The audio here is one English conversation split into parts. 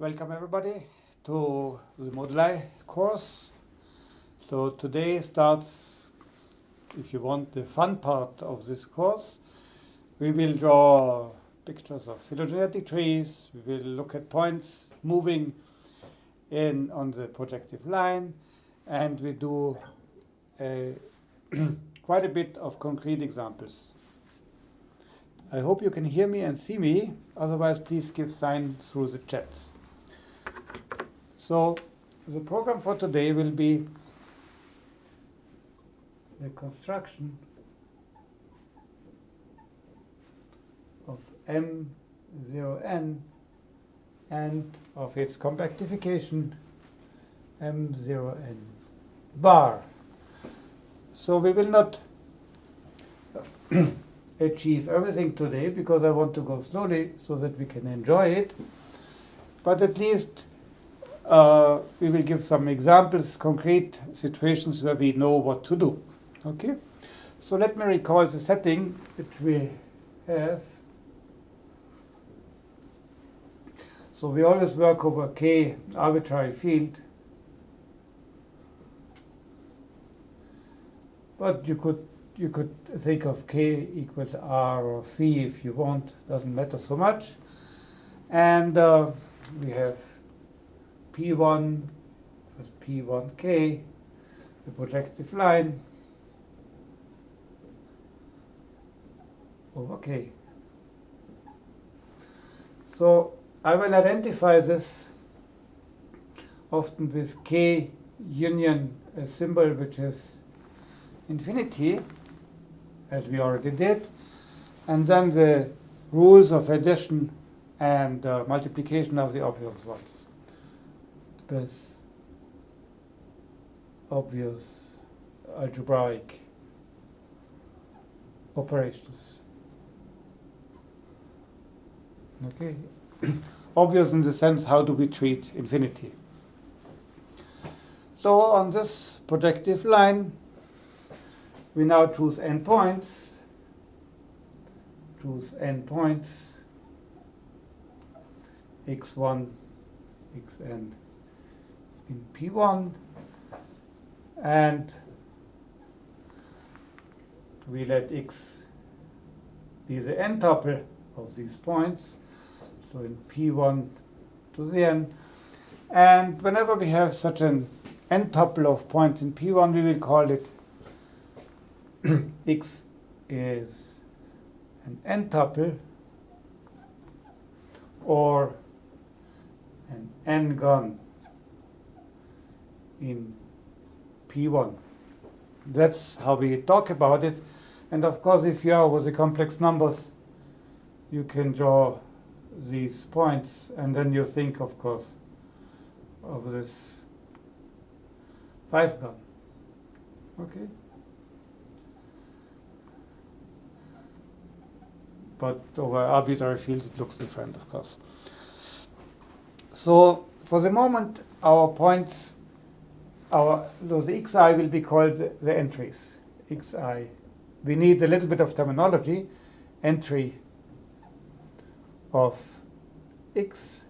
Welcome everybody to the moduli course. So today starts, if you want, the fun part of this course. We will draw pictures of phylogenetic trees. We will look at points moving in on the projective line, and we do a quite a bit of concrete examples. I hope you can hear me and see me. Otherwise, please give sign through the chats. So the program for today will be the construction of M0n and of its compactification M0n bar. So we will not achieve everything today because I want to go slowly so that we can enjoy it. But at least uh, we will give some examples, concrete situations where we know what to do. Okay? So let me recall the setting which we have. So we always work over k arbitrary field. But you could you could think of k equals r or c if you want, doesn't matter so much. And uh, we have P1 plus P1k, the projective line over k. So I will identify this often with k union a symbol which is infinity, as we already did, and then the rules of addition and uh, multiplication are the obvious ones. With obvious algebraic operations. Okay, obvious in the sense how do we treat infinity. So on this projective line, we now choose n points, choose n points, x1, xn in P1, and we let x be the n tuple of these points, so in P1 to the n, and whenever we have such an n tuple of points in P1, we will call it x is an n tuple or an n-gon in P1. That's how we talk about it. And of course, if you are with the complex numbers, you can draw these points, and then you think, of course, of this 5 gon. Okay? But over arbitrary fields, it looks different, of course. So for the moment, our points, our the xi will be called the, the entries. xi. We need a little bit of terminology. Entry of x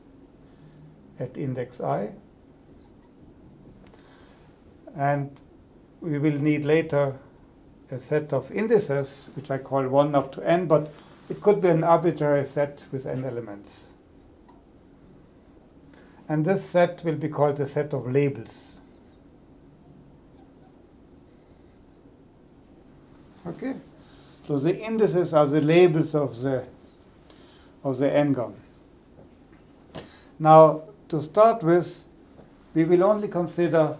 at index i. And we will need later a set of indices, which I call 1 up to n, but it could be an arbitrary set with n elements. And this set will be called the set of labels. Okay? So the indices are the labels of the of the n-gon. Now, to start with, we will only consider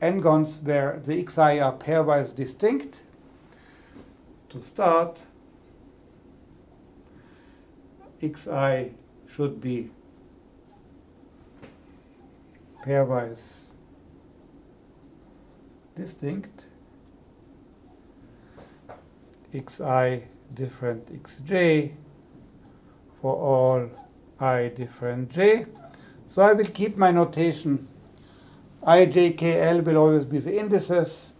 n-gons where the xi are pairwise distinct. To start, xi should be pairwise distinct xi different xj for all i different j. So I will keep my notation. I, j, k, l will always be the indices,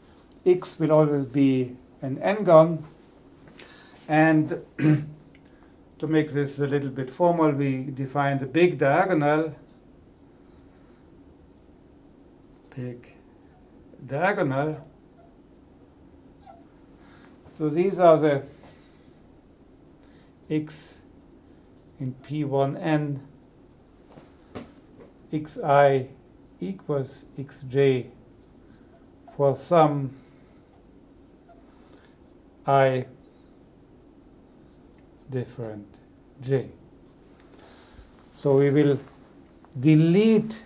x will always be an n-gon, and to make this a little bit formal, we define the big diagonal, big diagonal, so these are the x in P1n xi equals xj for some i different j. So we will delete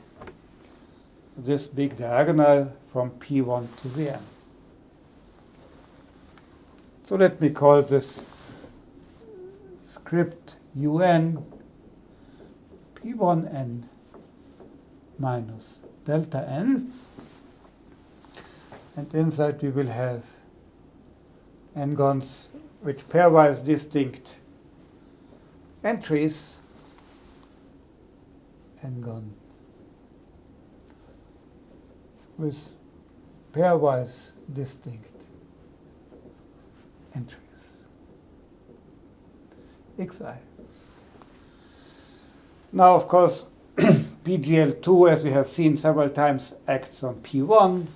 this big diagonal from P1 to the n. So let me call this script un P1n minus delta n. And inside we will have n-gons which pairwise distinct entries n-gon with pairwise distinct entries xi. Now, of course, PGL2, as we have seen several times, acts on P1.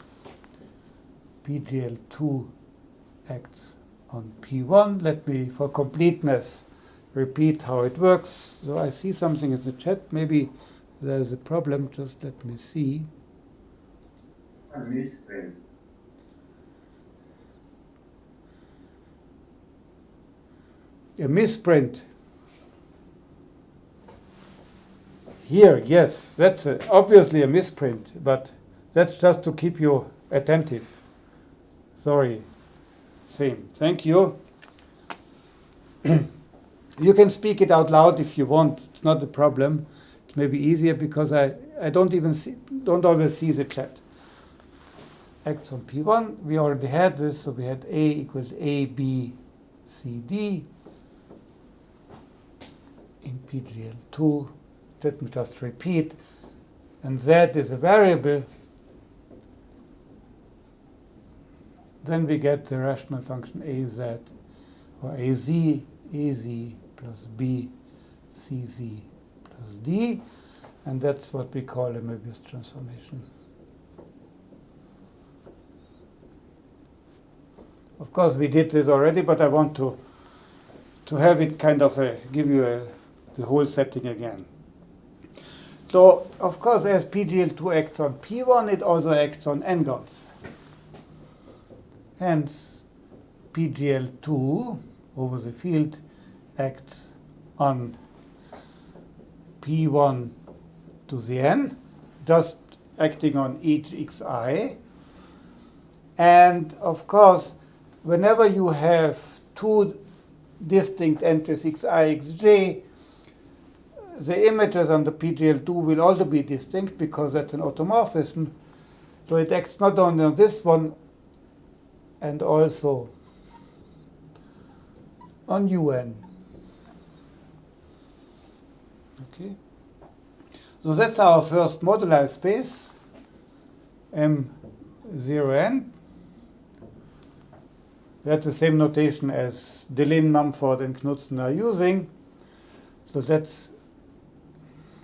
PGL2 acts on P1. Let me, for completeness, repeat how it works. So I see something in the chat. Maybe there's a problem. Just let me see. A misprint. A misprint. Here, yes, that's a, obviously a misprint, but that's just to keep you attentive. Sorry. Same. Thank you. you can speak it out loud if you want. It's not a problem. It may be easier because I, I don't even see, don't always see the chat. Acts on P1, we already had this, so we had A equals A, B, C, D. In PGL2, let me just repeat, and Z is a variable, then we get the rational function AZ or AZ, AZ plus B, CZ plus D, and that's what we call a Möbius transformation. Of course, we did this already, but I want to to have it kind of a, give you a, the whole setting again. So, of course, as PGL2 acts on P1, it also acts on n-gons. Hence, PGL2 over the field acts on P1 to the n, just acting on each xi. And of course, whenever you have two distinct entries xi, xj, the images on the PGL2 will also be distinct because that's an automorphism. So it acts not only on this one and also on un. Okay. So that's our first moduli space, M0n. That's the same notation as Deligne, Mumford, and Knudsen are using. So that's,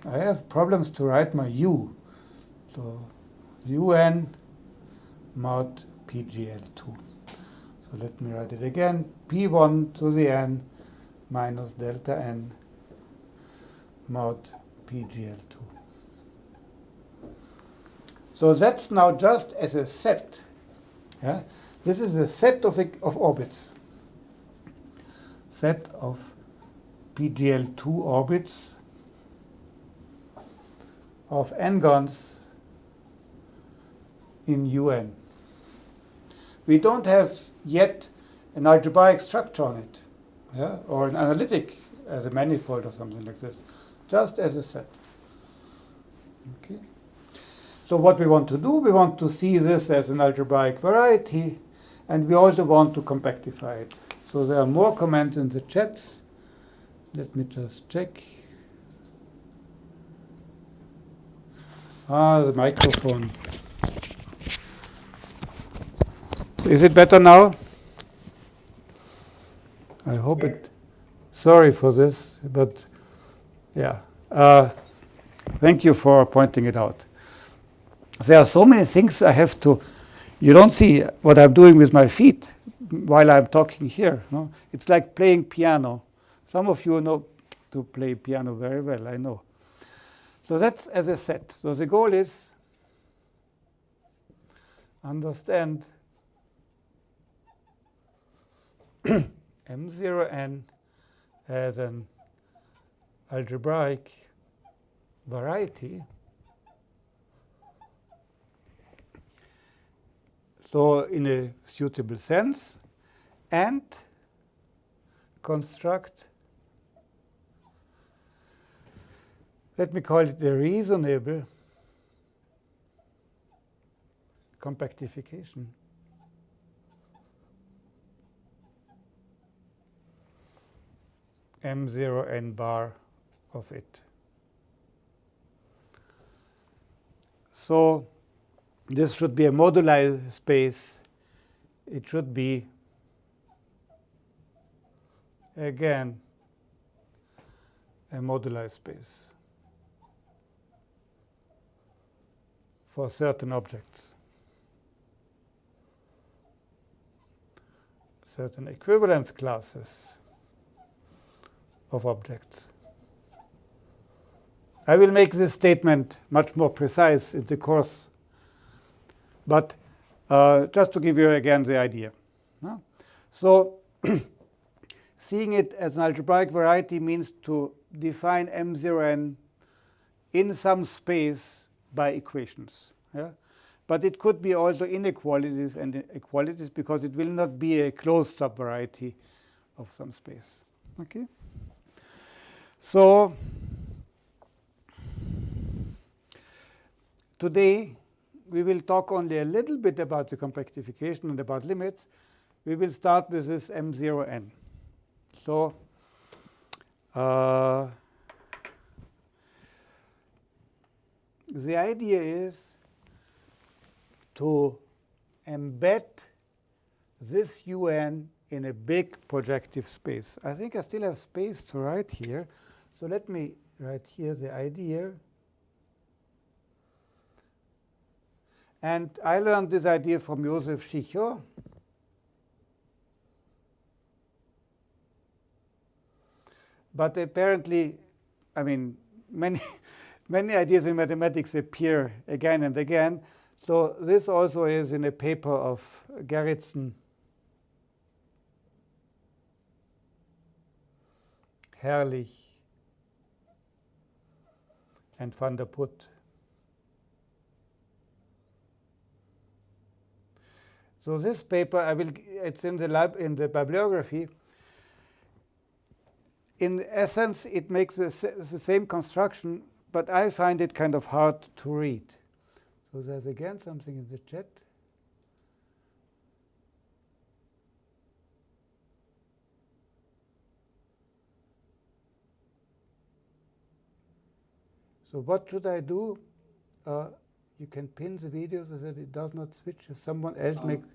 I have problems to write my U. So UN mod PGL2. So let me write it again. P1 to the n minus delta n mod PGL2. So that's now just as a set. Yeah? This is a set of, of orbits. Set of PGL2 orbits of n-gons in UN. We don't have yet an algebraic structure on it, yeah? or an analytic as a manifold or something like this, just as a set. Okay. So what we want to do, we want to see this as an algebraic variety and we also want to compactify it. So there are more comments in the chats. Let me just check. Ah, the microphone. Is it better now? I hope it. Sorry for this, but yeah. Uh, thank you for pointing it out. there are so many things I have to, you don't see what I'm doing with my feet while I'm talking here. No? It's like playing piano. Some of you know to play piano very well, I know. So that's as a set. So the goal is understand M0n as an algebraic variety. So in a suitable sense, and construct, let me call it a reasonable compactification. M0 n bar of it. So this should be a moduli space. It should be, again, a moduli space for certain objects. Certain equivalence classes of objects. I will make this statement much more precise in the course, but uh, just to give you again the idea. No? So seeing it as an algebraic variety means to define M0n in some space by equations. Yeah? But it could be also inequalities and equalities because it will not be a closed subvariety of some space. Okay? So today we will talk only a little bit about the compactification and about limits. We will start with this M0n. So uh, the idea is to embed this un in a big projective space. I think I still have space to write here. So let me write here the idea. And I learned this idea from Josef Schicho. But apparently, I mean, many, many ideas in mathematics appear again and again. So this also is in a paper of Gerritzen Herrlich and van der Put. So this paper, I will, it's in the lab in the bibliography. In essence, it makes the, the same construction, but I find it kind of hard to read. So there's again something in the chat. So what should I do? Uh, you can pin the video so that it does not switch if someone else um, makes...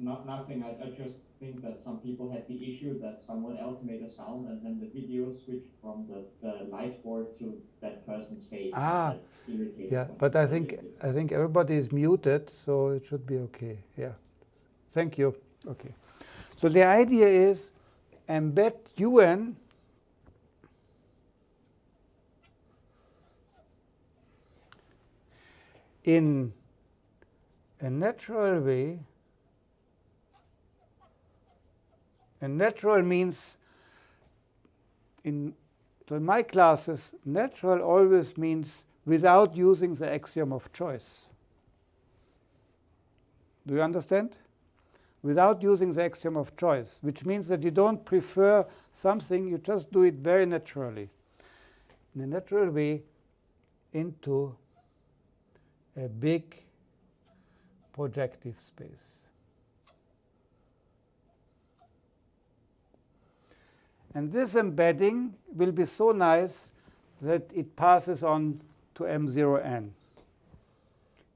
Not, nothing. I, I just think that some people had the issue that someone else made a sound and then the video switched from the, the light board to that person's face. Ah, yeah, but I think I think everybody is muted, so it should be okay. Yeah, thank you. Okay, so the idea is embed UN in a natural way, and natural means in, in my classes, natural always means without using the axiom of choice. Do you understand? Without using the axiom of choice, which means that you don't prefer something, you just do it very naturally, in a natural way, into a big projective space. And this embedding will be so nice that it passes on to M0n,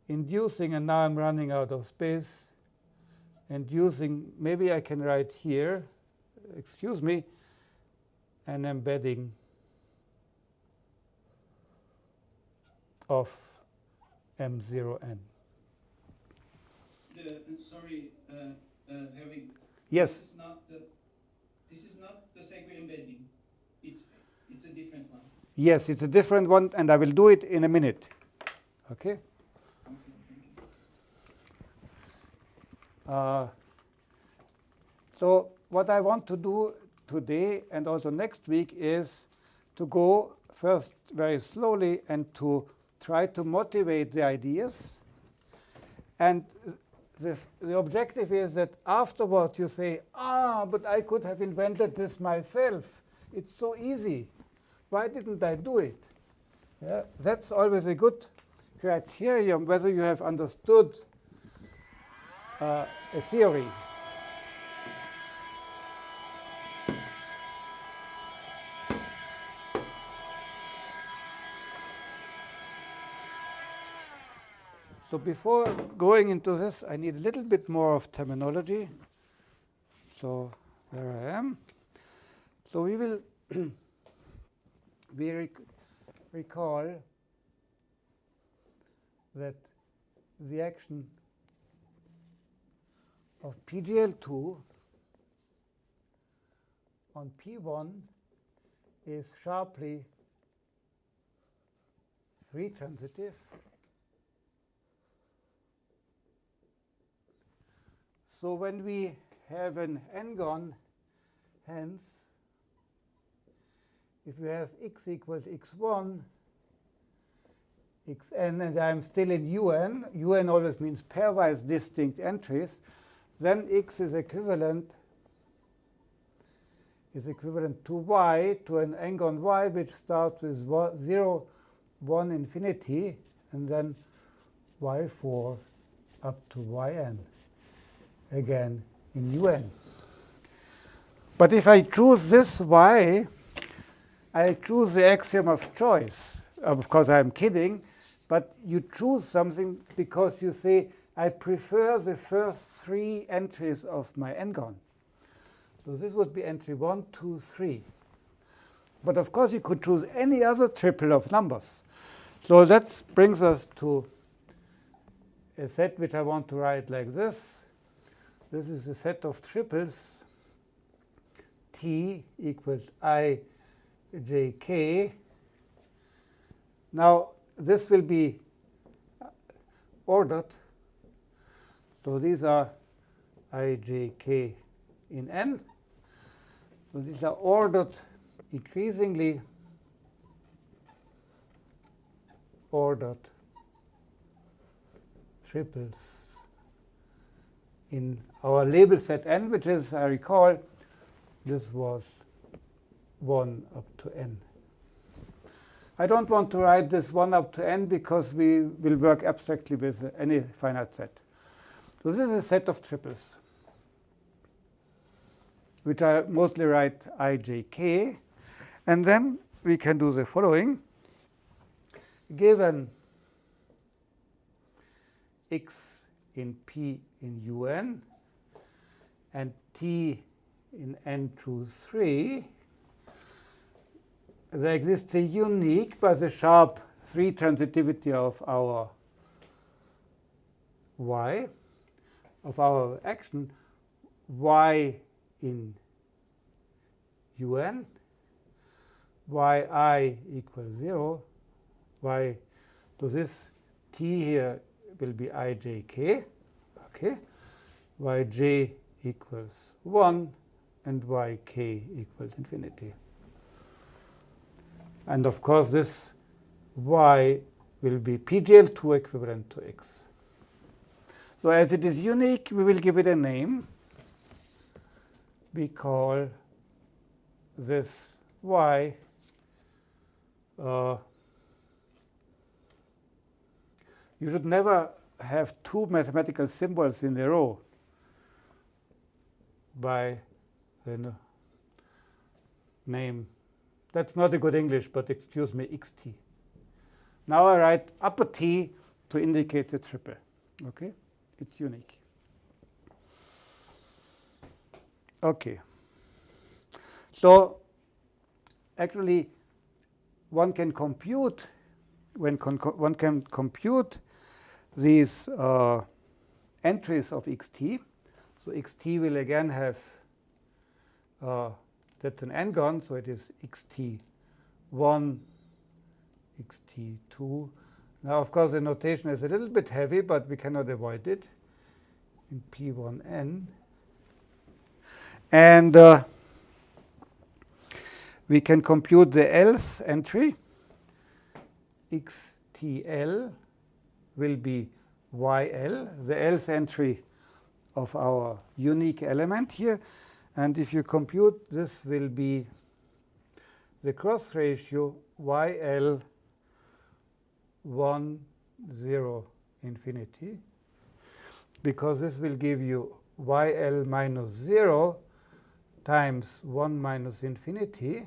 inducing, and now I'm running out of space, inducing, maybe I can write here, excuse me, an embedding of M0n. Uh, sorry, uh, uh, Herwig, Yes, this is not the, this is not the Segre embedding. It's, it's a different one. yes, it's a different one, and I will do it in a minute. Okay? Uh, so what I want to do today and also next week is to go first very slowly and to try to motivate the ideas. And the, the objective is that afterwards you say, ah, but I could have invented this myself. It's so easy. Why didn't I do it? Yeah, that's always a good criterion whether you have understood uh, a theory. So before going into this, I need a little bit more of terminology. So there I am. So we will we rec recall that the action of PGL2 on P1 is sharply 3 transitive. So when we have an n-gon, hence, if you have x equals x1, xn, and I'm still in un, un always means pairwise distinct entries, then x is equivalent is equivalent to y, to an n-gon y, which starts with 0, 1 infinity, and then y4 up to yn again in un. But if I choose this y, I choose the axiom of choice. Of course, I'm kidding, but you choose something because you say, I prefer the first three entries of my n-gon. So this would be entry 1, 2, 3. But of course, you could choose any other triple of numbers. So that brings us to a set which I want to write like this. This is a set of triples t equals i j k. Now, this will be ordered. So these are i j k in n. So these are ordered increasingly ordered triples in our label set n, which is, I recall, this was 1 up to n. I don't want to write this 1 up to n because we will work abstractly with any finite set. So this is a set of triples, which I mostly write i, j, k. And then we can do the following. Given x in P in un and T in n choose 3, there exists a unique by the sharp 3 transitivity of our y, of our action, y in un, yi equals 0, y, so this t here will be ijk, okay, yj equals 1, and yk equals infinity. And of course, this y will be PGL2 equivalent to x. So as it is unique, we will give it a name. We call this y uh, you should never have two mathematical symbols in a row by the name. That's not a good English, but excuse me, xt. Now I write upper T to indicate the triple. Okay, it's unique. Okay. So actually, one can compute when one can compute these uh, entries of xt. So xt will again have, uh, that's an n-gon, so it is xt1, xt2. Now, of course, the notation is a little bit heavy, but we cannot avoid it in p1n. And uh, we can compute the else entry. xtl will be yl, the Lth entry of our unique element here. And if you compute, this will be the cross ratio yl 1, 0, infinity, because this will give you yl minus 0 times 1 minus infinity.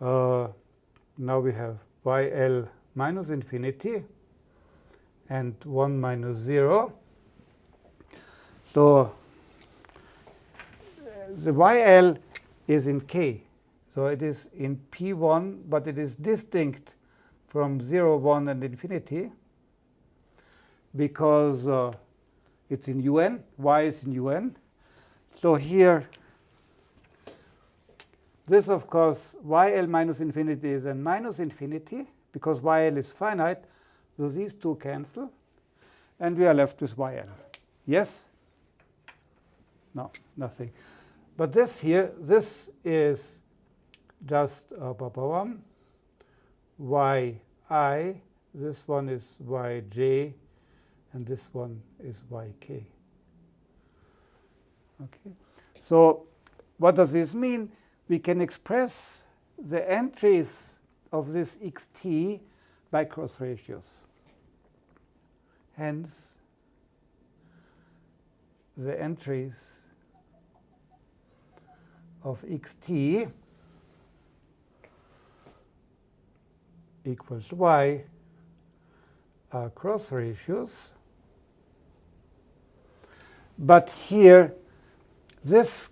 Uh, now we have yl minus infinity and 1 minus 0. So the yl is in k. So it is in p1, but it is distinct from 0, 1, and infinity because uh, it's in un, y is in un. So here, this, of course, yl minus infinity is a minus infinity because yl is finite. So these two cancel. And we are left with yl. Yes? No, nothing. But this here, this is just uh, yi, this one is yj, and this one is yk. Okay. So what does this mean? We can express the entries of this xt by cross ratios. Hence, the entries of xt equals y are cross ratios. But here, this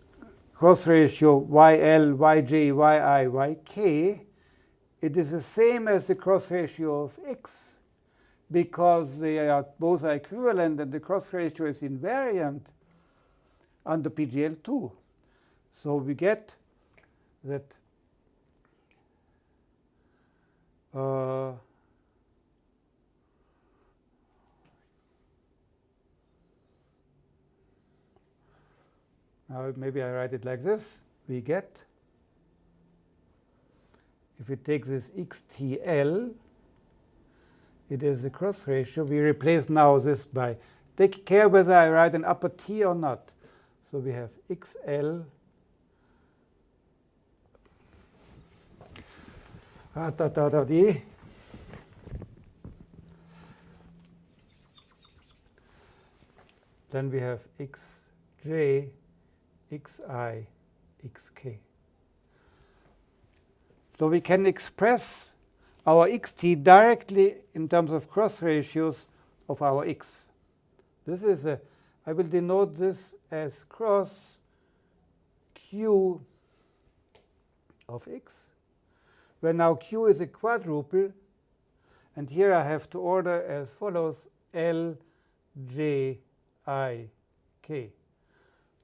cross ratio yl, yj, yi, yk, it is the same as the cross ratio of x because they are both are equivalent and the cross ratio is invariant under PGL2. So we get that uh, now maybe I write it like this. We get, if we take this xtl, it is a cross ratio. We replace now this by, take care whether I write an upper T or not. So we have xl ah. Then we have xj, xi, xk. So we can express our xt directly in terms of cross ratios of our x. This is a, I will denote this as cross q of x, where now q is a quadruple. And here I have to order as follows L, J, I, K.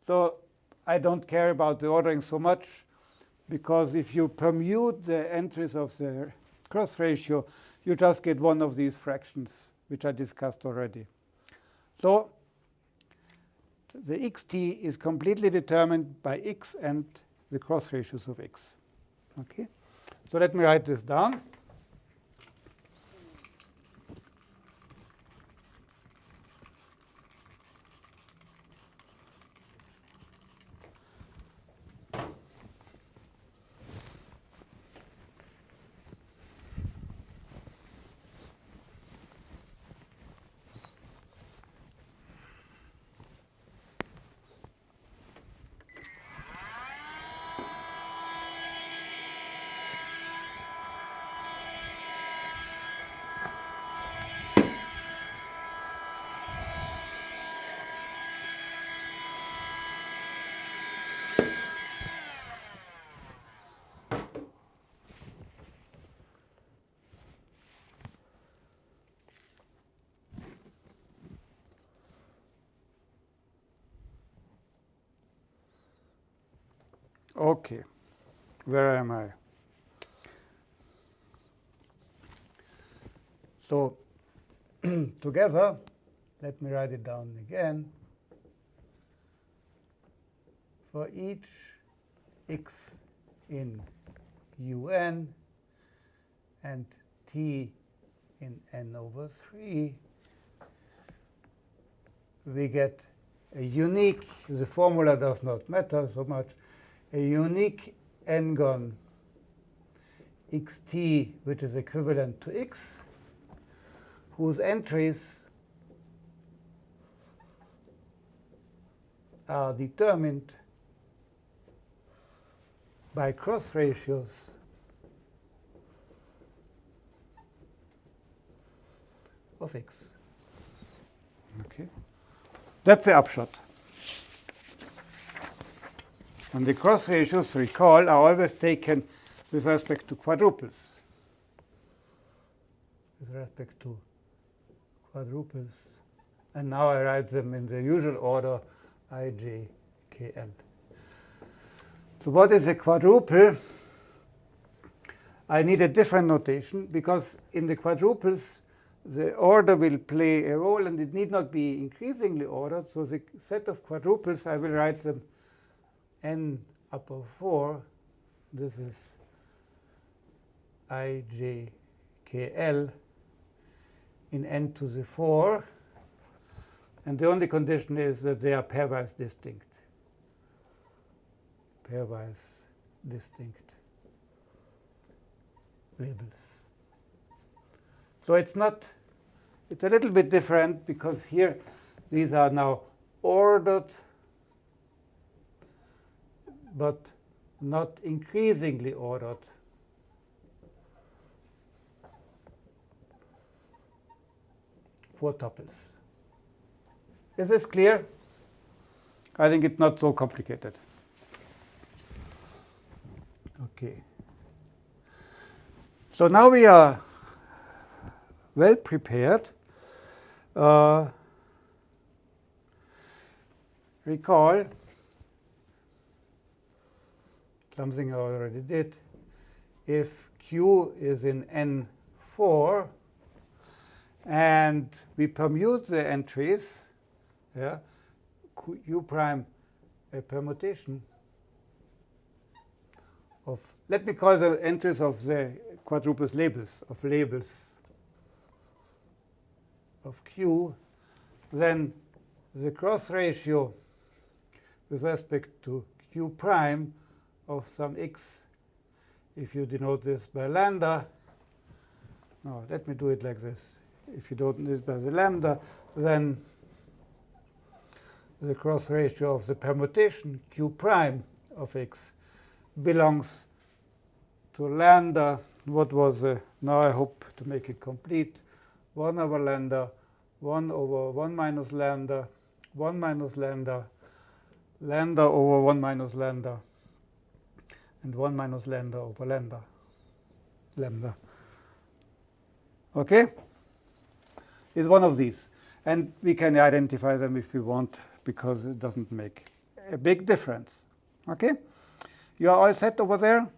So I don't care about the ordering so much, because if you permute the entries of the cross ratio, you just get one of these fractions, which I discussed already. So the xt is completely determined by x and the cross ratios of x. Okay, So let me write this down. Okay, where am I? So together, let me write it down again. For each x in un and t in n over 3, we get a unique, the formula does not matter so much, a unique n-gon xt, which is equivalent to x, whose entries are determined by cross ratios of x. Okay. That's the upshot. And the cross ratios, recall, are always taken with respect to quadruples. With respect to quadruples. And now I write them in the usual order i, j, k, l. So what is a quadruple? I need a different notation because in the quadruples, the order will play a role and it need not be increasingly ordered. So the set of quadruples, I will write them n upper 4. This is i, j, k, l in n to the 4. And the only condition is that they are pairwise distinct. Pairwise distinct labels. So it's not, it's a little bit different because here these are now ordered but not increasingly ordered. Four tuples. Is this clear? I think it's not so complicated. Okay. So now we are well prepared. Uh, recall something I already did. If q is in n4 and we permute the entries, yeah, q prime a permutation of, let me call the entries of the quadruples labels, of labels of q, then the cross ratio with respect to q prime of some x, if you denote this by lambda, no, let me do it like this. If you don't this by the lambda, then the cross ratio of the permutation q prime of x belongs to lambda. What was the, now I hope to make it complete, 1 over lambda, 1 over 1 minus lambda, 1 minus lambda, lambda over 1 minus lambda, and 1 minus lambda over lambda, lambda. Okay? Is one of these. And we can identify them if we want, because it doesn't make a big difference. Okay? You are all set over there?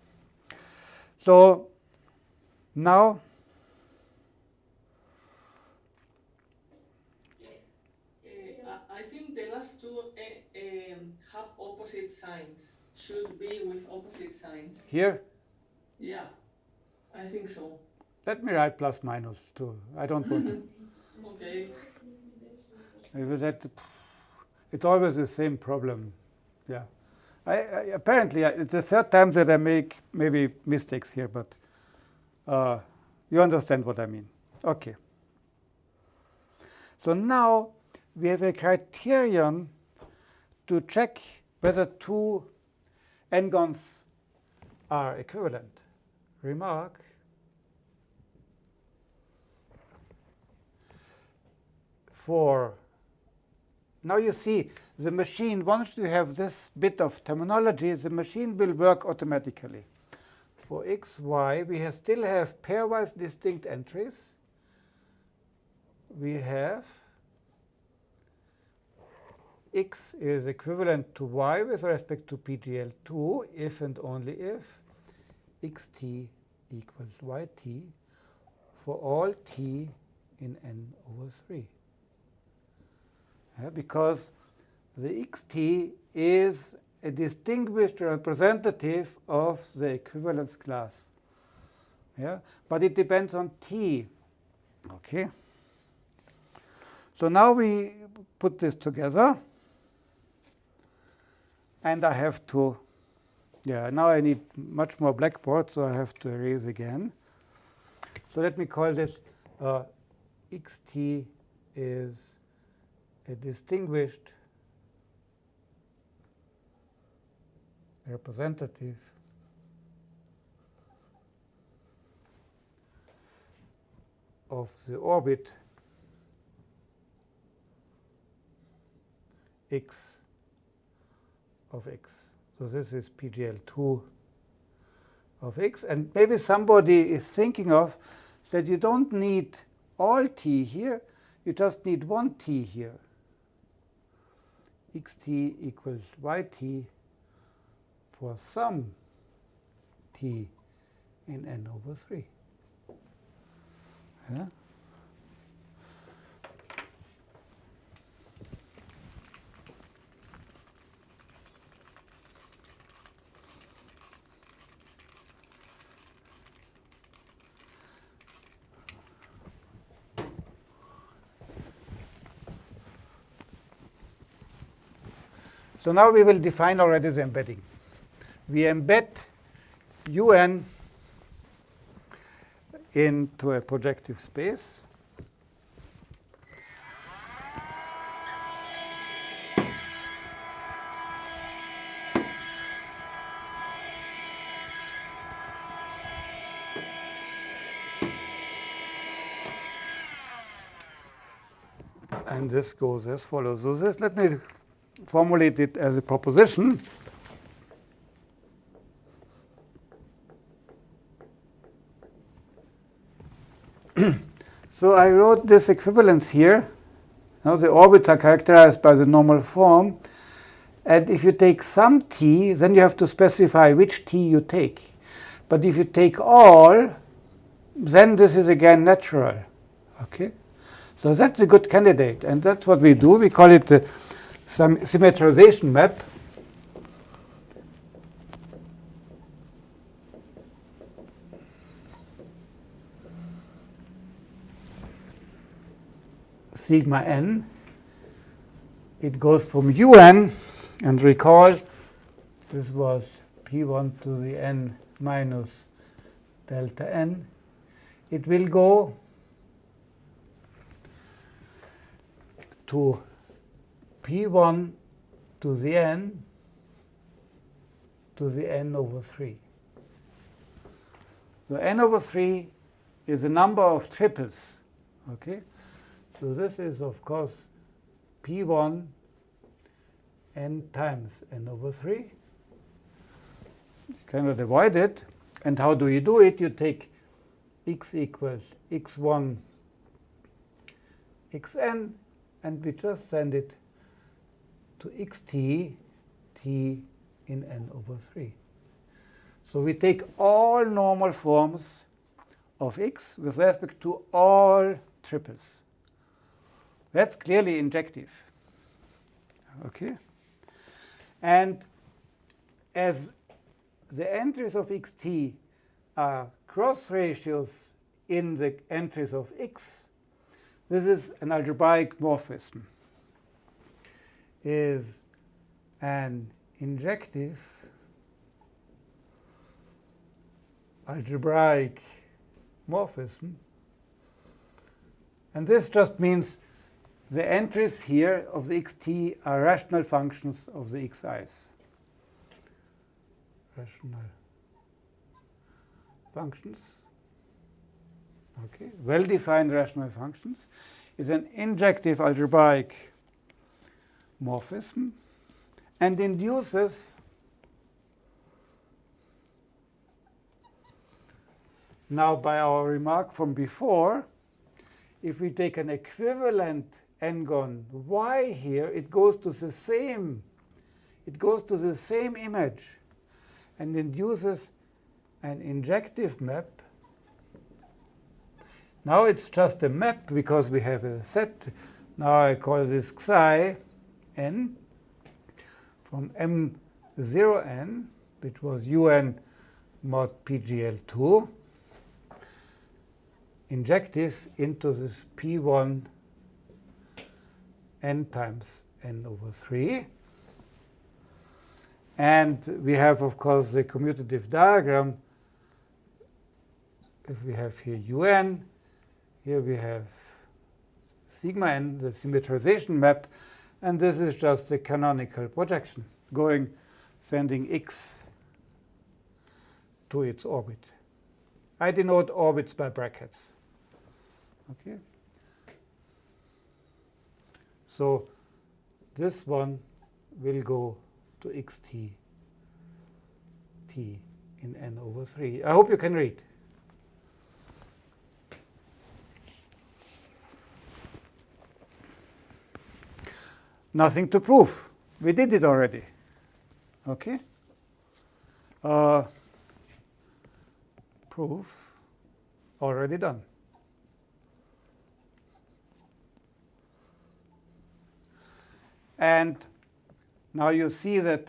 So now I think the last two uh, um, have opposite signs. Should be with opposite signs. here, Yeah, I think so. let me write plus minus too. I don't want to. Okay. Maybe that it's always the same problem. Yeah. I, I apparently I, it's the third time that I make maybe mistakes here, but uh, you understand what I mean. Okay. So now we have a criterion to check whether two n-gons are equivalent. Remark for now you see the machine, once you have this bit of terminology, the machine will work automatically. For x, y, we have still have pairwise distinct entries. We have x is equivalent to y with respect to PGL2 if and only if xt equals yt for all t in n over 3. Yeah, because the xt is a distinguished representative of the equivalence class. Yeah, but it depends on t. Okay. So now we put this together. And I have to, yeah, now I need much more blackboard, so I have to erase again. So let me call this uh, xt is a distinguished representative of the orbit x of x. So this is PGL2 of x. And maybe somebody is thinking of that you don't need all t here, you just need one t here. xt equals yt for some t in n over 3. Yeah? So now we will define already the embedding. We embed un into a projective space. And this goes as follows. So this, let me formulate it as a proposition. so I wrote this equivalence here. Now the orbits are characterized by the normal form. And if you take some t, then you have to specify which t you take. But if you take all, then this is again natural. Okay? So that's a good candidate. And that's what we do. We call it the symmetrization map. sigma n. It goes from un, and recall this was p1 to the n minus delta n. It will go to p1 to the n to the n over 3. So n over 3 is the number of triples. Okay? So this is, of course, p1 n times n over 3. You cannot avoid it. And how do you do it? You take x equals x1 xn, and we just send it to xt t in n over 3. So we take all normal forms of x with respect to all triples. That's clearly injective. Okay? And as the entries of xt are cross ratios in the entries of x, this is an algebraic morphism. Is an injective algebraic morphism. And this just means the entries here of the xt are rational functions of the xi's. Rational functions. Okay, well-defined rational functions is an injective algebraic morphism and induces now by our remark from before if we take an equivalent n-gon y here, it goes to the same, it goes to the same image and induces an injective map. Now it's just a map because we have a set. Now I call this psi n from m0n, which was un mod pgl2, injective into this p1 n times n over 3. And we have, of course, the commutative diagram. If we have here un, here we have sigma n, the symmetrization map, and this is just the canonical projection going, sending x to its orbit. I denote orbits by brackets. Okay. So this one will go to xt t in n over 3. I hope you can read. Nothing to prove. We did it already. Okay? Uh, proof already done. And now you see that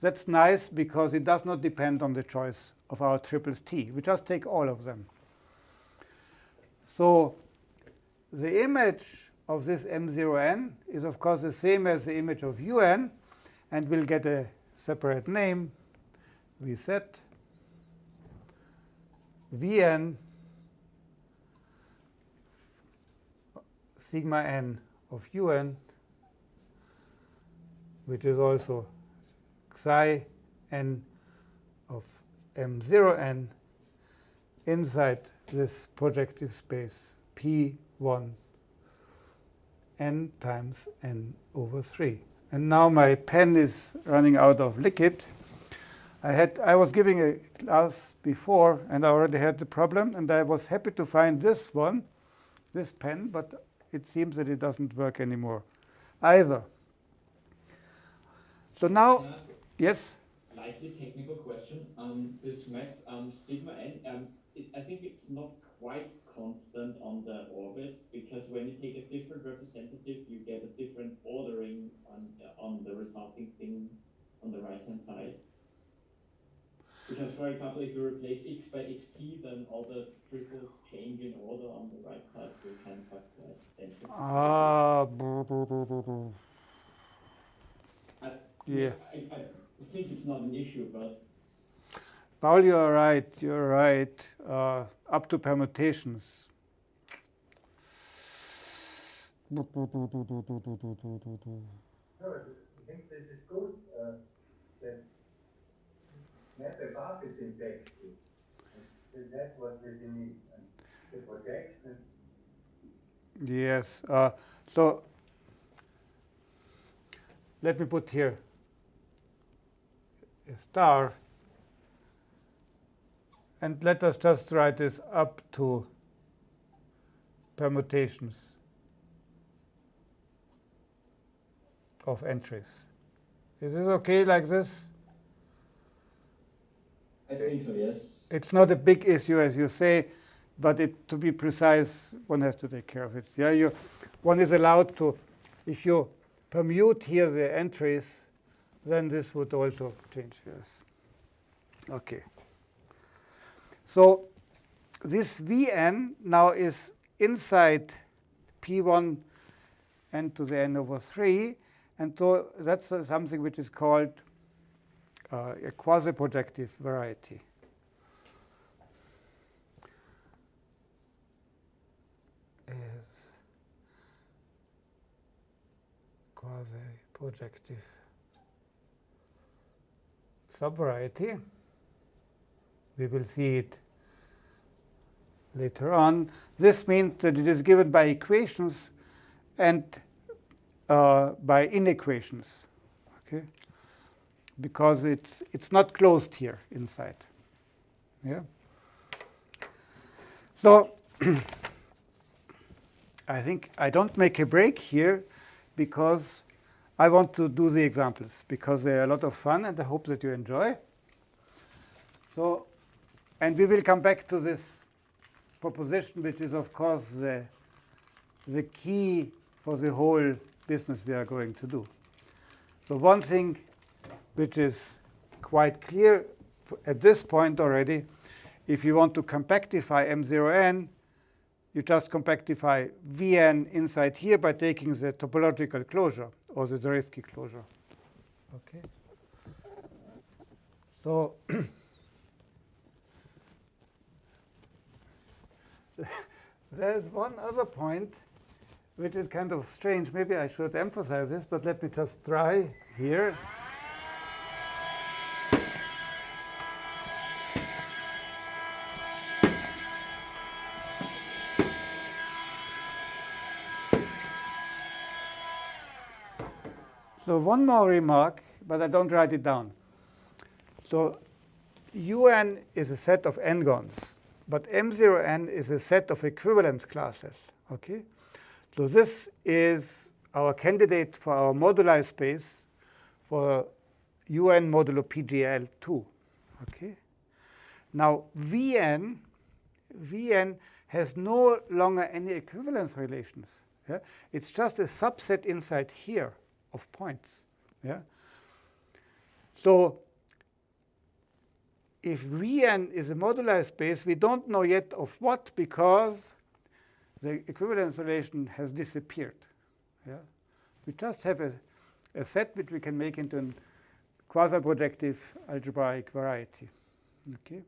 that's nice because it does not depend on the choice of our triples t. We just take all of them. So the image of this m0n is, of course, the same as the image of un, and we'll get a separate name. We set vn sigma n of un, which is also psi n of m0n inside this projective space p1 n times n over 3. And now my pen is running out of liquid. I had I was giving a class before, and I already had the problem, and I was happy to find this one, this pen, but it seems that it doesn't work anymore either. So now, ask yes, Slightly technical question. Um, this map, um, sigma n, um, it, I think it's not quite constant on the orbits because when you take a different representative, you get a different ordering on on the resulting thing on the right hand side. Because, for example, if you replace x by xt, then all the triples change in order on the right side, so you can't have identical. ah, boo, boo, boo, boo, boo. I, yeah. I, I think it's not an issue, but Paul, you're right. You're right. Uh, up to permutations. No, I think this is good. Uh, that map above is injective. And That's what we need. The projection Yes. Uh, so let me put here a star. And let us just write this up to permutations of entries. Is this okay like this? I think so, yes. It's not a big issue, as you say, but it, to be precise, one has to take care of it. Yeah, you, one is allowed to, if you permute here the entries, then this would also change. Yes. Okay. So this Vn now is inside P1 n to the n over 3, and so that's uh, something which is called uh, a quasi-projective variety. is quasi-projective subvariety. We will see it later on. This means that it is given by equations and uh, by inequations, okay? Because it's it's not closed here inside. Yeah. So I think I don't make a break here because I want to do the examples because they're a lot of fun and I hope that you enjoy. So, and we will come back to this proposition, which is of course the, the key for the whole business we are going to do. So one thing which is quite clear at this point already, if you want to compactify M0n, you just compactify Vn inside here by taking the topological closure or the Zariski closure. Okay. So there's one other point which is kind of strange. Maybe I should emphasize this, but let me just try here. So one more remark, but I don't write it down. So un is a set of n-gons, but m0n is a set of equivalence classes. Okay, so this is our candidate for our moduli space for un modulo PGL2. Okay, now Vn Vn has no longer any equivalence relations. Yeah? It's just a subset inside here of points. Yeah. So if Vn is a moduli space, we don't know yet of what because the equivalence relation has disappeared. Yeah. We just have a, a set which we can make into a quasi-projective algebraic variety. Okay.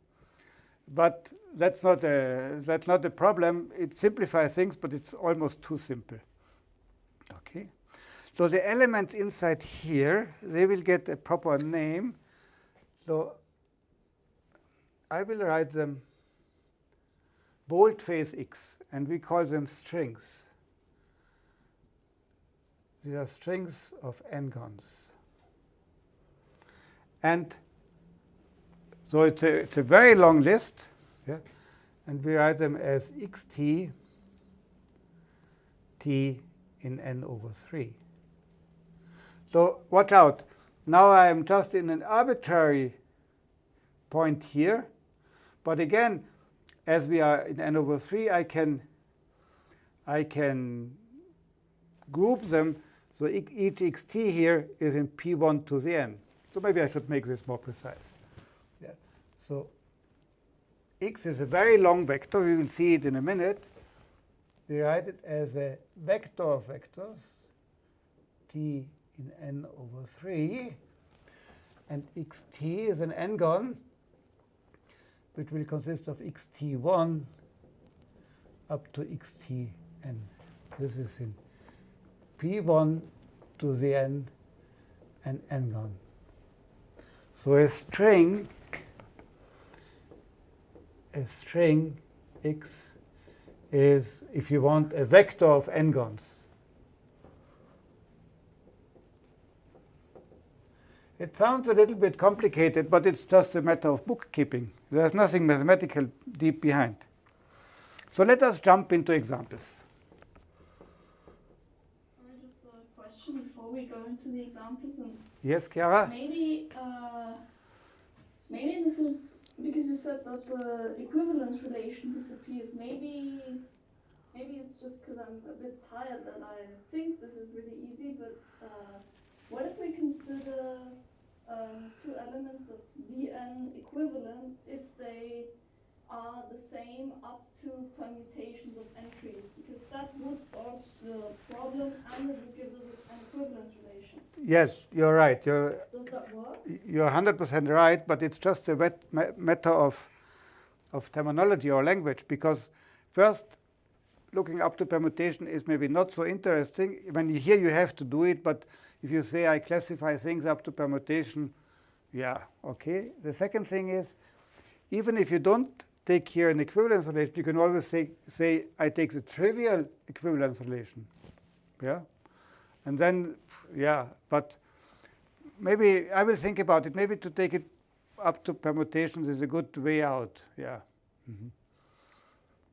But that's not a that's not a problem. It simplifies things, but it's almost too simple. Okay. So the elements inside here, they will get a proper name. So I will write them boldface x, and we call them strings. These are strings of n-gons. And so it's a, it's a very long list, yeah? and we write them as xt t in n over 3. So watch out. Now I am just in an arbitrary point here. But again, as we are in n over 3, I can, I can group them. So each xt here is in p1 to the n. So maybe I should make this more precise. Yeah. So x is a very long vector. We will see it in a minute. We write it as a vector of vectors, t in n over 3. And xt is an n-gon, which will consist of xt1 up to xtn. This is in p1 to the n and n-gon. So a string, a string x is, if you want, a vector of n-gons. It sounds a little bit complicated, but it's just a matter of bookkeeping. There's nothing mathematical deep behind. So let us jump into examples. Sorry, just a question before we go into the examples. And yes, Chiara? Maybe, uh, maybe this is because you said that the equivalence relation disappears. Maybe, maybe it's just because I'm a bit tired that I think this is really easy. But uh, what if we consider um, two elements of Vn equivalent if they are the same up to permutations of entries, because that would solve the problem and it would give us an equivalence relation. Yes, you're right. You're, Does that work? You're 100% right, but it's just a matter of, of terminology or language, because first, looking up to permutation is maybe not so interesting. When you hear you have to do it, but if you say I classify things up to permutation, yeah, okay. The second thing is, even if you don't take here an equivalence relation, you can always say, say I take the trivial equivalence relation. Yeah, and then, yeah, but maybe I will think about it. Maybe to take it up to permutations is a good way out. Yeah. Mm -hmm.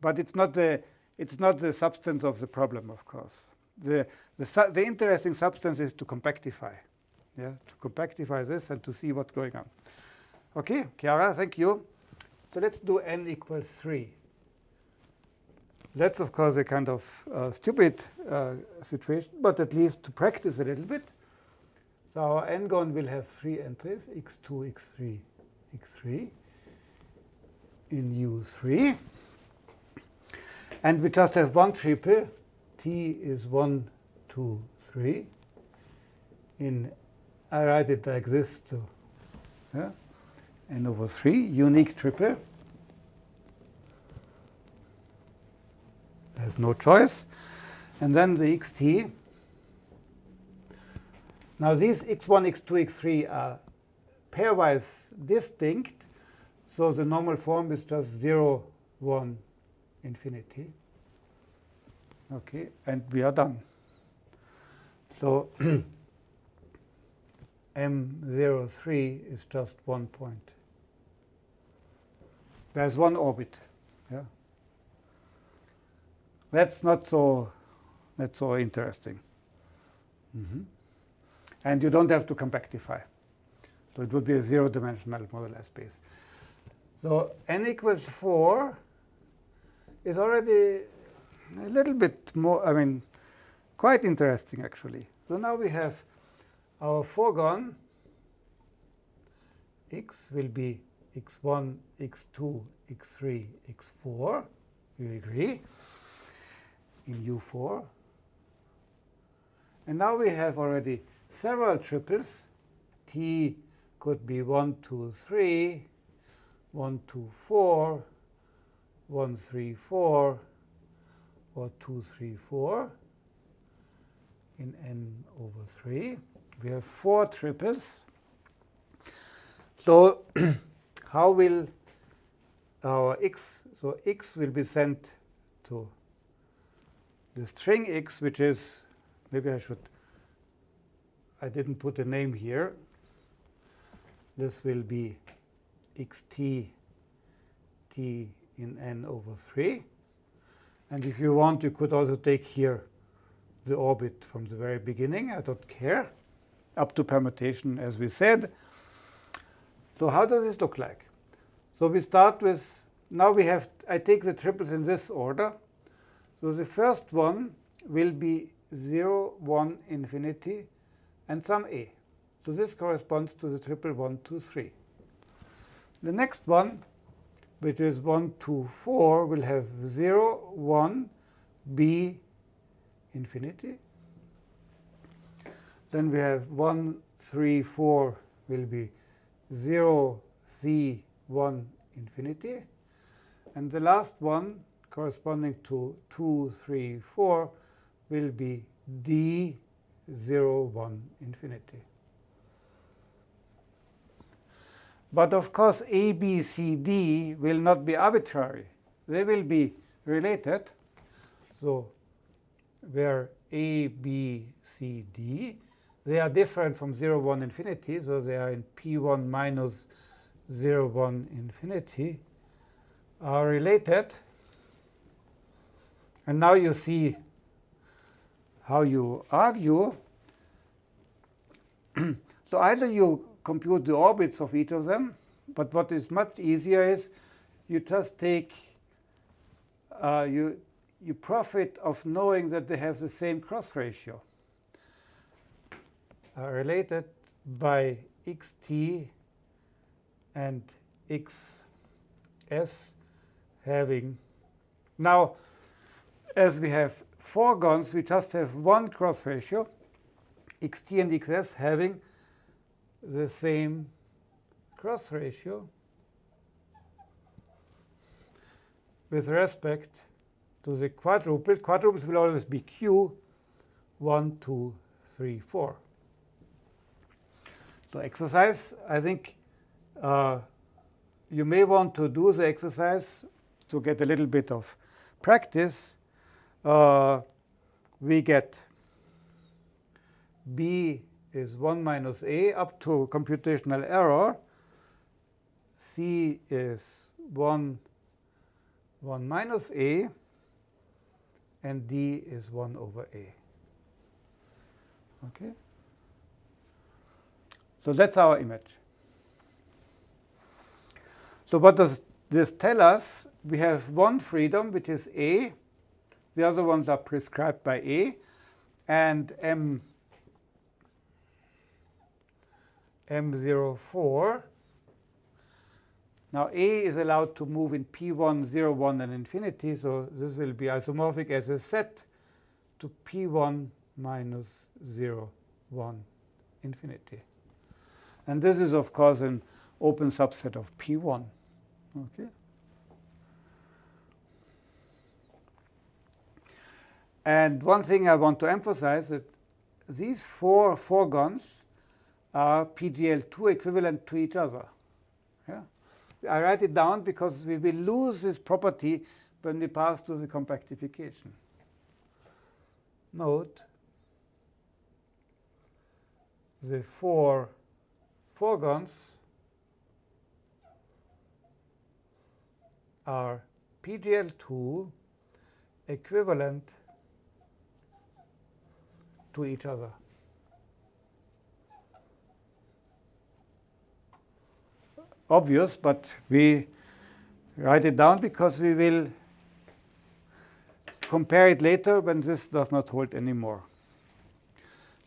But it's not the it's not the substance of the problem, of course. The, the, the interesting substance is to compactify. Yeah, to compactify this and to see what's going on. Okay, Chiara, thank you. So let's do n equals 3. That's, of course, a kind of uh, stupid uh, situation, but at least to practice a little bit. So our n-gon will have three entries, x2, x3, x3 in U3. And we just have one triple. T is 1, 2, 3. In, I write it like this to yeah, n over 3, unique triple. There's no choice. And then the xt. Now these x1, x2, x3 are pairwise distinct. So the normal form is just 0, 1, infinity. Okay, and we are done. So M03 is just one point. There's one orbit. Yeah. That's not so that's so interesting. Mhm. And you don't have to compactify. So it would be a zero-dimensional moduli space. So n equals 4 is already a little bit more, I mean, quite interesting actually. So now we have our 4-gon x will be x1, x2, x3, x4. You agree? In U4. And now we have already several triples. T could be 1, 2, 3, 1, 2, 4, 1, 3, 4, or 2, 3, 4 in n over 3. We have four triples. So how will our x, so x will be sent to the string x, which is, maybe I should, I didn't put a name here. This will be xt t in n over 3. And if you want, you could also take here the orbit from the very beginning. I don't care. Up to permutation, as we said. So how does this look like? So we start with, now we have, I take the triples in this order. So the first one will be 0, 1, infinity, and some a. So this corresponds to the triple 1, 2, 3. The next one, which is 1, 2, 4, will have 0, 1, b, infinity. Then we have 1, 3, 4 will be 0, c, 1, infinity. And the last one, corresponding to 2, 3, 4, will be d, 0, 1, infinity. But of course, A, B, C, D will not be arbitrary. They will be related. So where A, B, C, D, they are different from 0, 1, infinity. So they are in P1 minus 0, 1, infinity, are related. And now you see how you argue. so either you compute the orbits of each of them. But what is much easier is you just take, uh, you, you profit of knowing that they have the same cross ratio uh, related by xt and xs having. Now, as we have 4-gons, we just have one cross ratio, xt and xs having the same cross ratio with respect to the quadruplet. Quadruplets will always be q, 1, 2, 3, 4. So exercise, I think uh, you may want to do the exercise to get a little bit of practice. Uh, we get b is 1 minus a up to computational error. c is 1, 1 minus a. and d is 1 over a. Okay? So that's our image. So what does this tell us? We have one freedom, which is a. The other ones are prescribed by a. And m m04. Now A is allowed to move in P1, 0, 1, and infinity, so this will be isomorphic as a set to P1 minus 0, 1, infinity. And this is, of course, an open subset of P1. Okay. And one thing I want to emphasize that these four 4-gons are PGL2 equivalent to each other. Yeah? I write it down because we will lose this property when we pass to the compactification. Note the four 4-gons are PGL2 equivalent to each other. Obvious, but we write it down because we will compare it later when this does not hold anymore.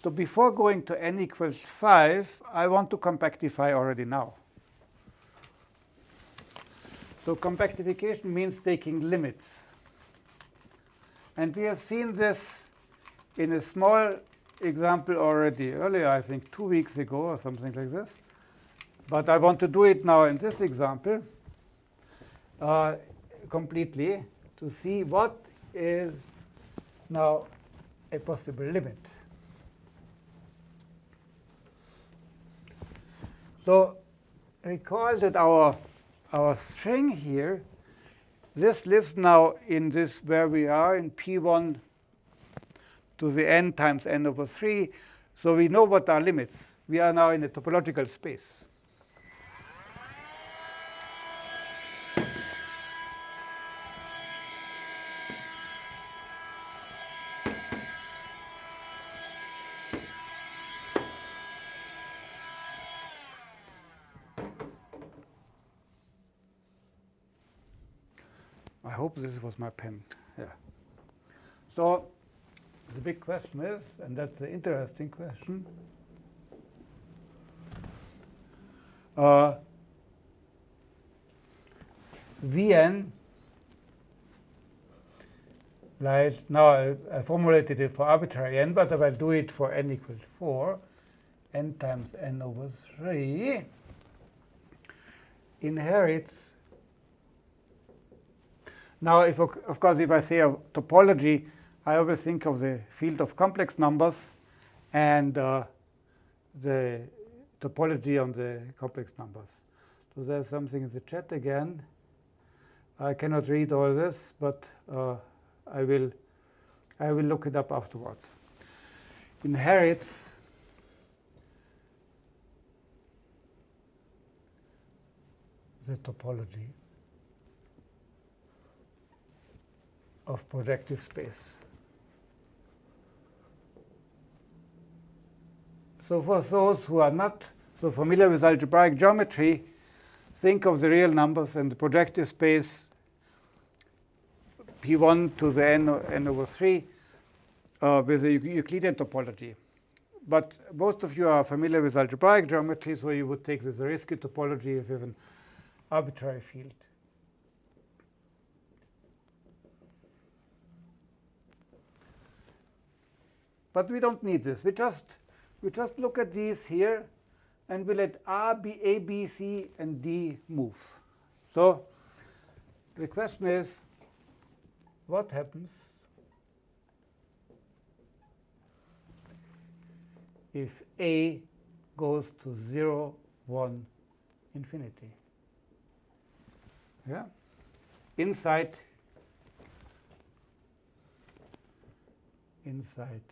So before going to n equals 5, I want to compactify already now. So compactification means taking limits. And we have seen this in a small example already earlier, I think two weeks ago or something like this. But I want to do it now in this example uh, completely to see what is now a possible limit. So recall that our, our string here, this lives now in this where we are in P1 to the n times n over 3. So we know what are limits. We are now in a topological space. This was my pen. Yeah. So the big question is, and that's the interesting question, uh, Vn lies, now I, I, formulated it for arbitrary n, but I will do it for n equals 4, n times n over 3 inherits now, if, of course, if I say a topology, I always think of the field of complex numbers and uh, the topology on the complex numbers. So there's something in the chat again. I cannot read all this, but uh, I will I will look it up afterwards. Inherits the topology. Of projective space. So for those who are not so familiar with algebraic geometry, think of the real numbers and the projective space p1 to the n, n over 3 uh, with the Euclidean topology. But most of you are familiar with algebraic geometry, so you would take this Zariski topology you have an arbitrary field. But we don't need this. We just we just look at these here, and we let R be A, B, C, and D move. So the question is, what happens if A goes to 0, 1, infinity? Yeah, inside inside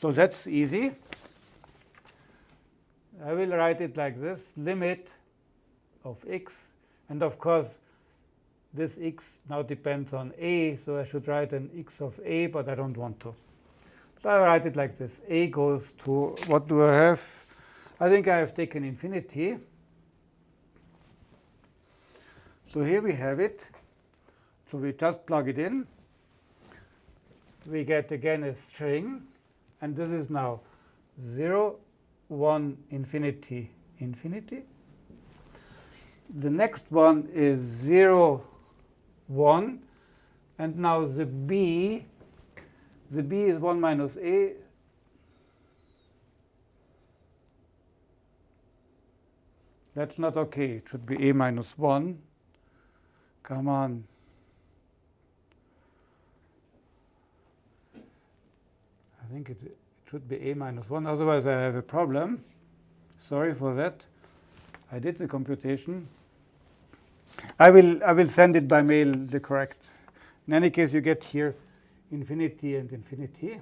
So that's easy. I will write it like this, limit of x And of course, this x now depends on a, so I should write an x of a, but I don't want to. So I write it like this. a goes to, what do I have? I think I have taken infinity. So here we have it. So we just plug it in. We get again a string, and this is now 0, 1, infinity, infinity. The next one is 0, 1, and now the b, the b is 1 minus a. That's not okay. It should be a minus 1. Come on. I think it, it should be a minus 1. Otherwise, I have a problem. Sorry for that. I did the computation. I will, I will send it by mail, the correct. In any case, you get here infinity and infinity.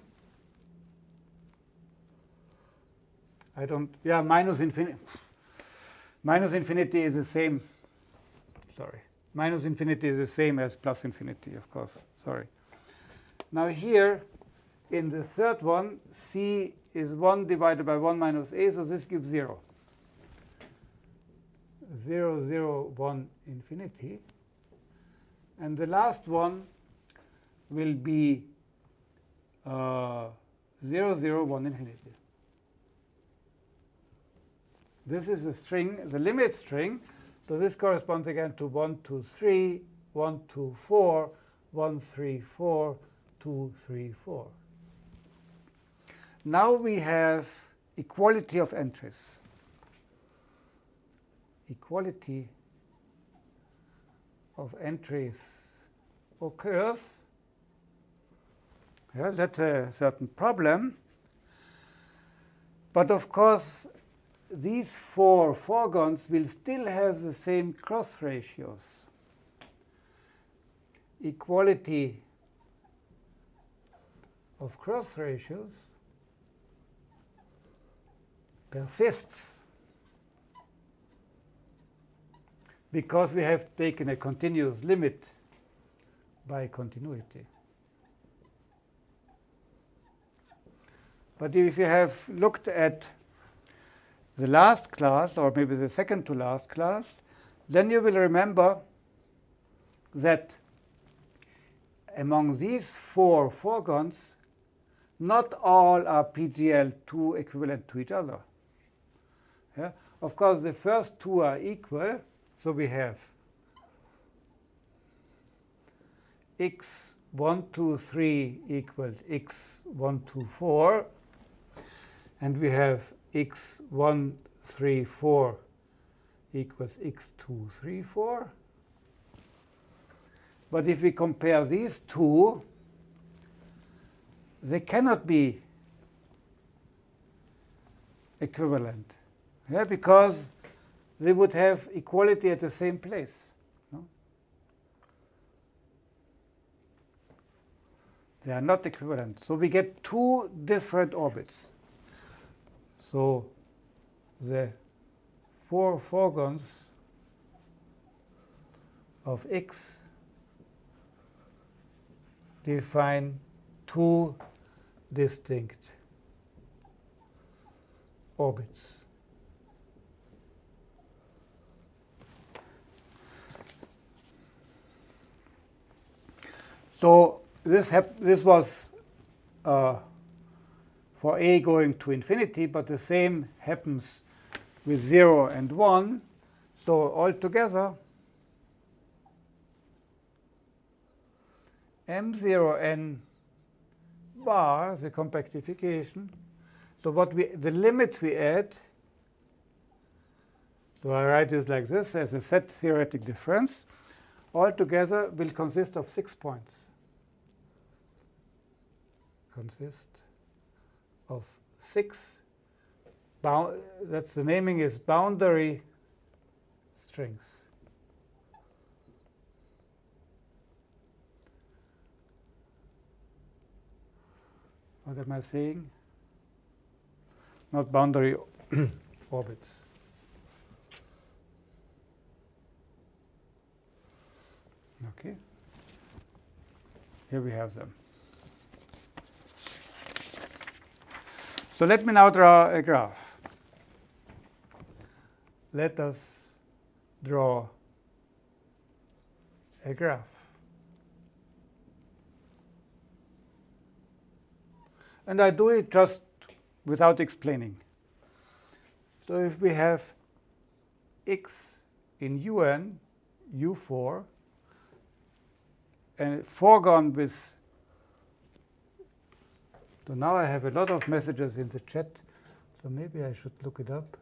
I don't, yeah, minus infinity. Minus infinity is the same, sorry. Minus infinity is the same as plus infinity, of course, sorry. Now here, in the third one, c is 1 divided by 1 minus a, so this gives 0. 0, 0, 1, infinity. And the last one will be uh, 0, 0, 1, infinity. This is the string, the limit string. So this corresponds again to 1, 2, 3, 1, 2, 4, 1, 3, 4, 2, 3, 4. Now we have equality of entries. Equality of entries occurs. Yeah, that's a certain problem. But of course, these four 4-gons will still have the same cross ratios. Equality of cross ratios persists because we have taken a continuous limit by continuity. But if you have looked at the last class, or maybe the second to last class, then you will remember that among these four 4-gons, not all are PGL2 equivalent to each other. Yeah? Of course, the first two are equal, so we have x 1, 2, 3 equals x 1, 2, 4, and we have x 1, 3, 4 equals x 2, 3, 4. But if we compare these two, they cannot be equivalent yeah, because they would have equality at the same place. No? They are not equivalent. So we get two different orbits. So the four 4-gons of x define two distinct orbits. So this, this was uh, for a going to infinity, but the same happens with 0 and 1. So altogether, m0n bar, the compactification, so what we, the limits we add, so I write this like this as a set theoretic difference, altogether will consist of six points. Consist of six, that's the naming is boundary strings. What am I saying? Not boundary orbits. Okay. Here we have them. So let me now draw a graph. Let us draw a graph. And I do it just without explaining. So if we have x in un, u4, and 4-gon with so now I have a lot of messages in the chat, so maybe I should look it up.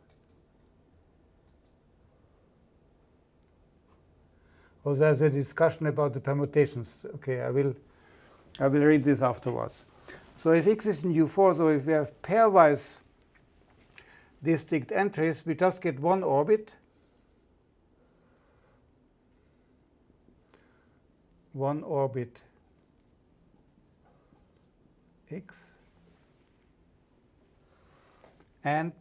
Oh, there's a discussion about the permutations. Okay, I will, I will read this afterwards. So if x is in U4, so if we have pairwise distinct entries, we just get one orbit. One orbit x and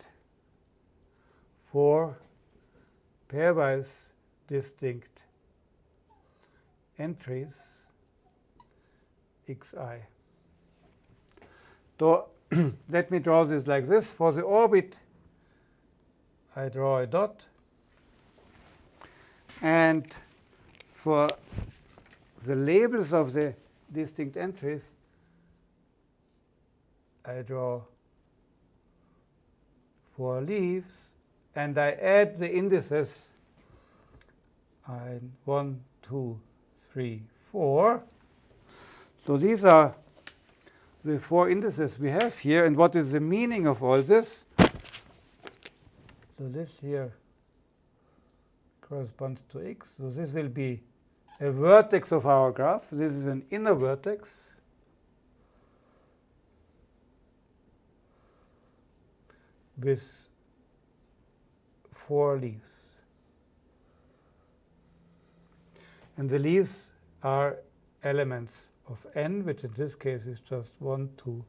four pairwise distinct entries xi. So let me draw this like this. For the orbit, I draw a dot. And for the labels of the distinct entries, I draw four leaves, and I add the indices and one, two, three, four. So these are the four indices we have here. And what is the meaning of all this? So this here corresponds to x. So this will be a vertex of our graph. This is an inner vertex. With four leaves. And the leaves are elements of n, which in this case is just 1, 2,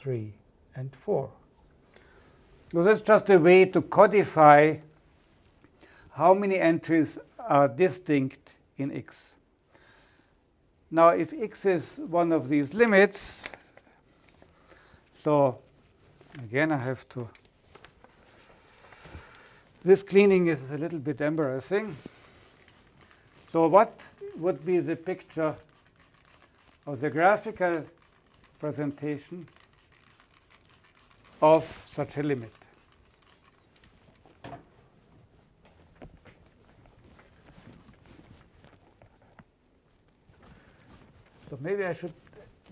3, and 4. So that's just a way to codify how many entries are distinct in x. Now, if x is one of these limits, so again I have to, this cleaning is a little bit embarrassing. So what would be the picture of the graphical presentation of such a limit? So maybe I should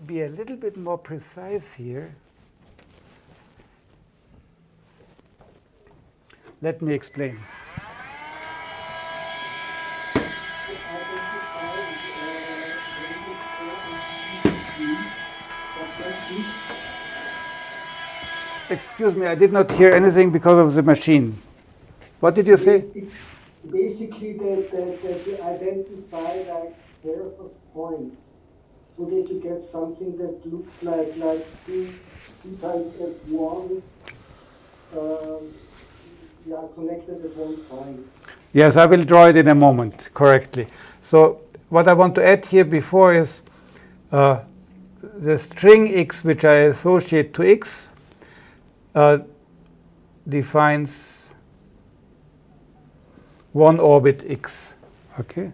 be a little bit more precise here. Let me explain. Excuse me, I did not hear anything because of the machine. What did you say? Basically, that, that, that you identify like pairs of points so that you get something that looks like like two, two times as one um, yeah, connected at one point. Yes, I will draw it in a moment correctly. So what I want to add here before is uh, the string x which I associate to x uh, defines one orbit x. Okay,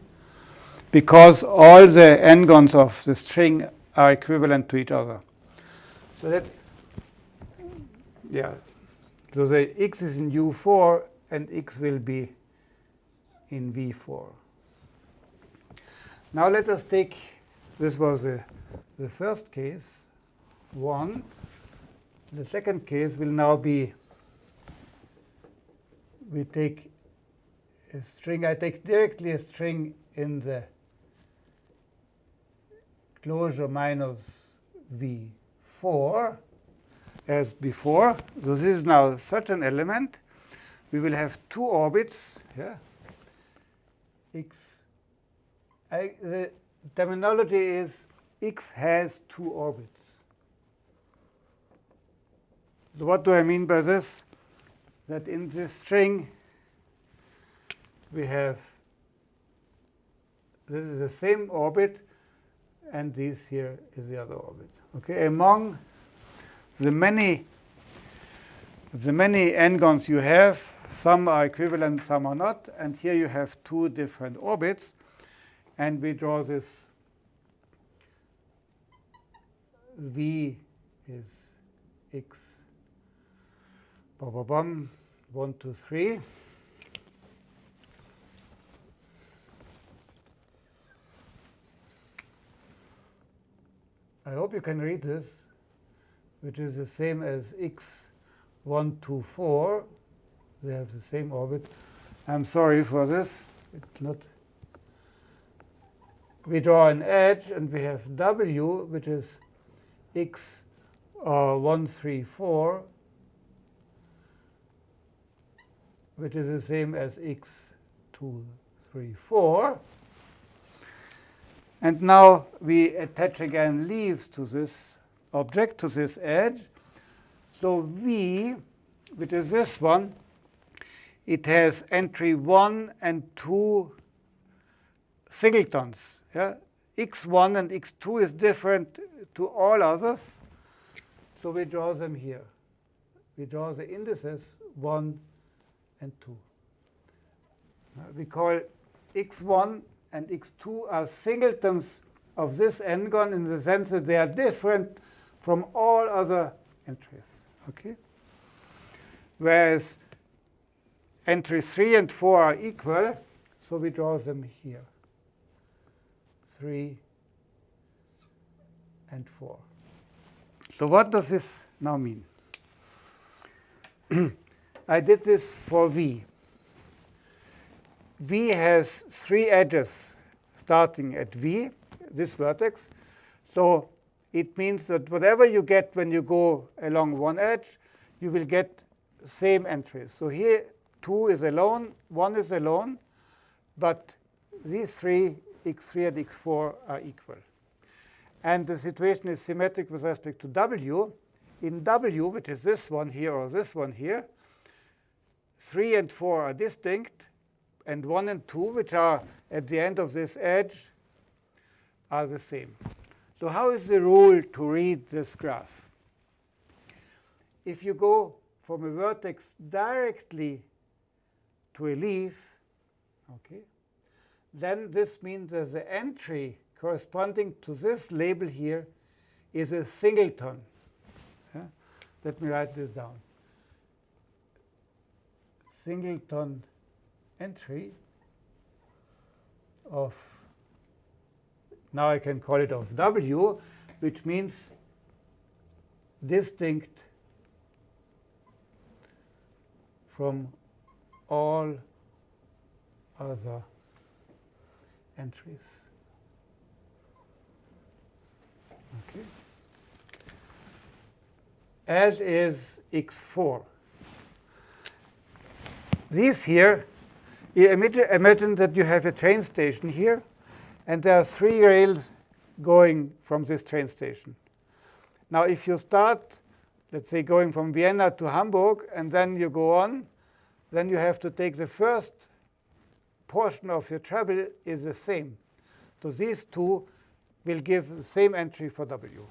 because all the n-gons of the string are equivalent to each other. So that yeah. So the x is in u4 and x will be in v4. Now let us take, this was the, the first case, 1. The second case will now be, we take a string, I take directly a string in the closure minus v4 as before. So this is now such an element. We will have two orbits here. X. I, the terminology is x has two orbits. So what do I mean by this? That in this string we have this is the same orbit, and this here is the other orbit. Okay, among the many the many n-gons you have, some are equivalent, some are not, and here you have two different orbits, and we draw this v is x bum, bum, bum, 1, 2, 3. I hope you can read this, which is the same as x 1, 2, 4. They have the same orbit. I'm sorry for this. It's not. We draw an edge, and we have w, which is x uh, 1, 3, 4, which is the same as x 2, 3, 4. And now we attach again leaves to this object, to this edge. So V, which is this one, it has entry 1 and 2 singletons. Yeah? x1 and x2 is different to all others. So we draw them here. We draw the indices 1 and 2. Uh, we call x1 and x2 are singletons of this n-gon in the sense that they are different from all other entries. Okay? Whereas entries 3 and 4 are equal, so we draw them here. 3 and 4. So what does this now mean? I did this for V. V has three edges starting at V, this vertex. So it means that whatever you get when you go along one edge, you will get same entries. So here 2 is alone, 1 is alone, but these three, x3 and x4, are equal. And the situation is symmetric with respect to w. In w, which is this one here or this one here, 3 and 4 are distinct, and 1 and 2, which are at the end of this edge, are the same. So how is the rule to read this graph? If you go from a vertex directly to a leaf, okay, then this means that the entry corresponding to this label here is a singleton. Yeah? Let me write this down. Singleton entry of, now I can call it of W, which means distinct from all other entries. Okay. As is x4. These here imagine that you have a train station here, and there are three rails going from this train station. Now, if you start, let's say, going from Vienna to Hamburg, and then you go on, then you have to take the first portion of your travel is the same. So these two will give the same entry for W.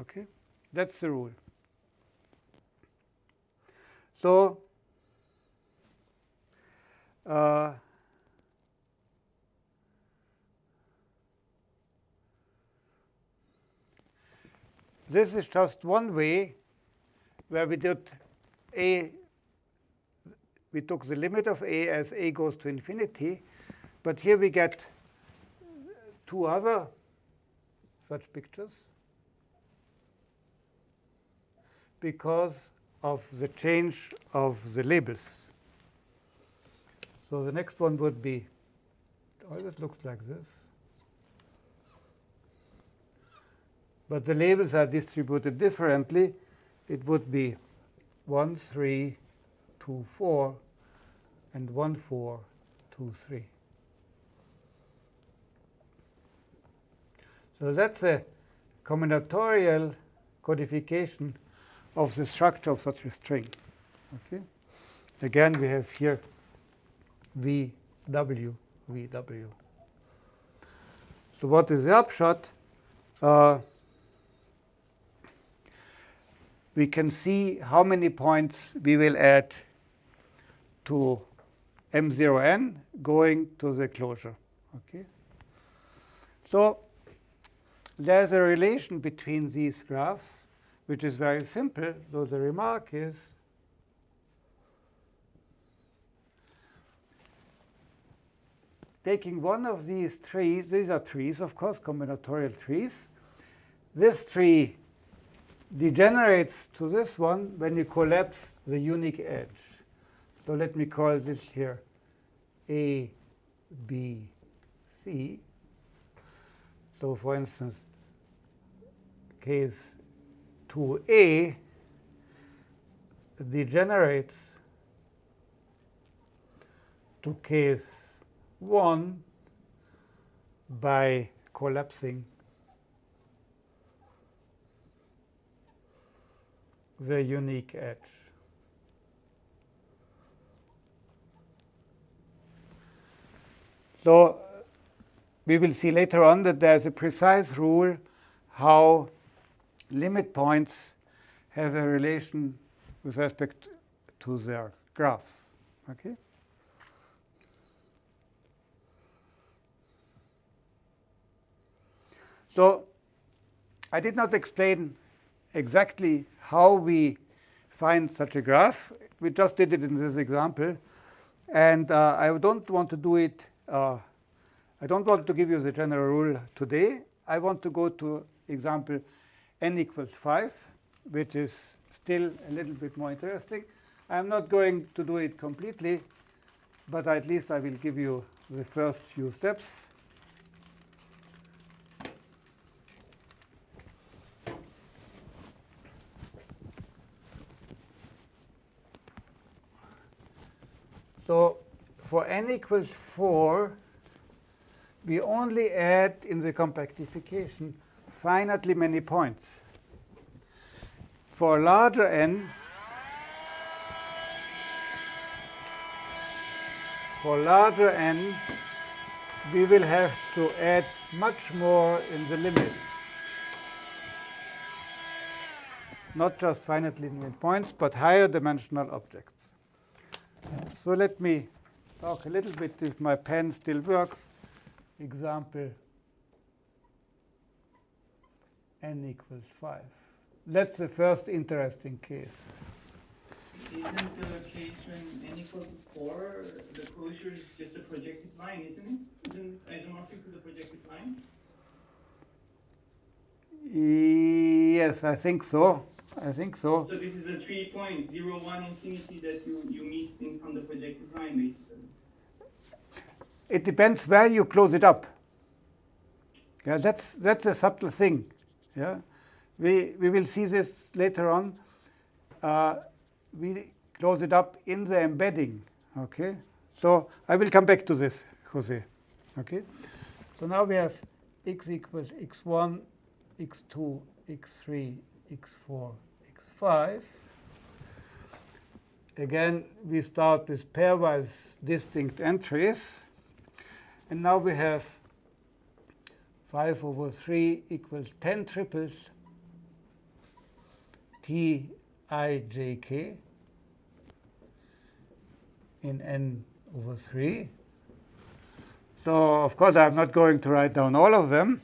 Okay, That's the rule. So uh, this is just one way where we did a we took the limit of a as a goes to infinity, but here we get two other such pictures because of the change of the labels. So the next one would be, oh, always looks like this. But the labels are distributed differently. It would be 1, 3, 2, 4, and 1, 4, 2, 3. So that's a combinatorial codification of the structure of such a string. Okay. Again, we have here V, W, V, W. So what is the upshot? Uh, we can see how many points we will add to M0n going to the closure. Okay. So there's a relation between these graphs, which is very simple, though the remark is taking one of these trees, these are trees, of course, combinatorial trees. This tree degenerates to this one when you collapse the unique edge. So let me call this here A, B, C. So for instance, case 2A degenerates to case 1 by collapsing the unique edge. So we will see later on that there's a precise rule how limit points have a relation with respect to their graphs. Okay? So I did not explain exactly how we find such a graph. We just did it in this example. And uh, I don't want to do it, uh, I don't want to give you the general rule today. I want to go to example n equals 5, which is still a little bit more interesting. I'm not going to do it completely, but at least I will give you the first few steps. So for n equals 4, we only add in the compactification finitely many points. For larger n, for larger n, we will have to add much more in the limit. Not just finitely many points, but higher dimensional objects. So let me talk a little bit if my pen still works. Example n equals 5. That's the first interesting case. Isn't the case when n equals to 4, the closure is just a projective line, isn't it? Isn't isomorphic to the projective line? Yes, I think so. I think so. So this is the three points, 0, 1, infinity that you, you missed in from the projective line, basically. It depends where you close it up. Yeah, that's that's a subtle thing. Yeah, we we will see this later on. Uh, we close it up in the embedding. Okay, so I will come back to this, Jose. Okay, so now we have x equals x1, x2, x3, x4, x5. Again, we start with pairwise distinct entries. And now we have 5 over 3 equals 10 triples t i j k in n over 3. So of course, I'm not going to write down all of them.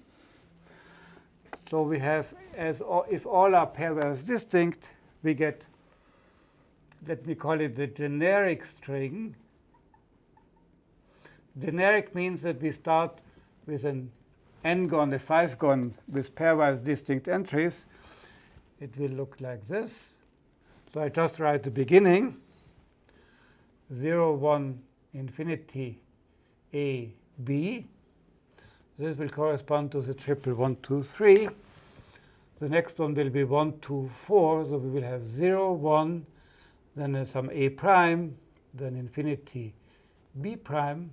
So we have, as if all are pairwise distinct, we get, let me call it the generic string. Generic means that we start with an n-gon, a 5-gon with pairwise distinct entries. It will look like this. So I just write the beginning, 0, 1, infinity, a, b. This will correspond to the triple 1, 2, 3. The next one will be 1, 2, 4. So we will have 0, 1, then some a prime, then infinity b prime.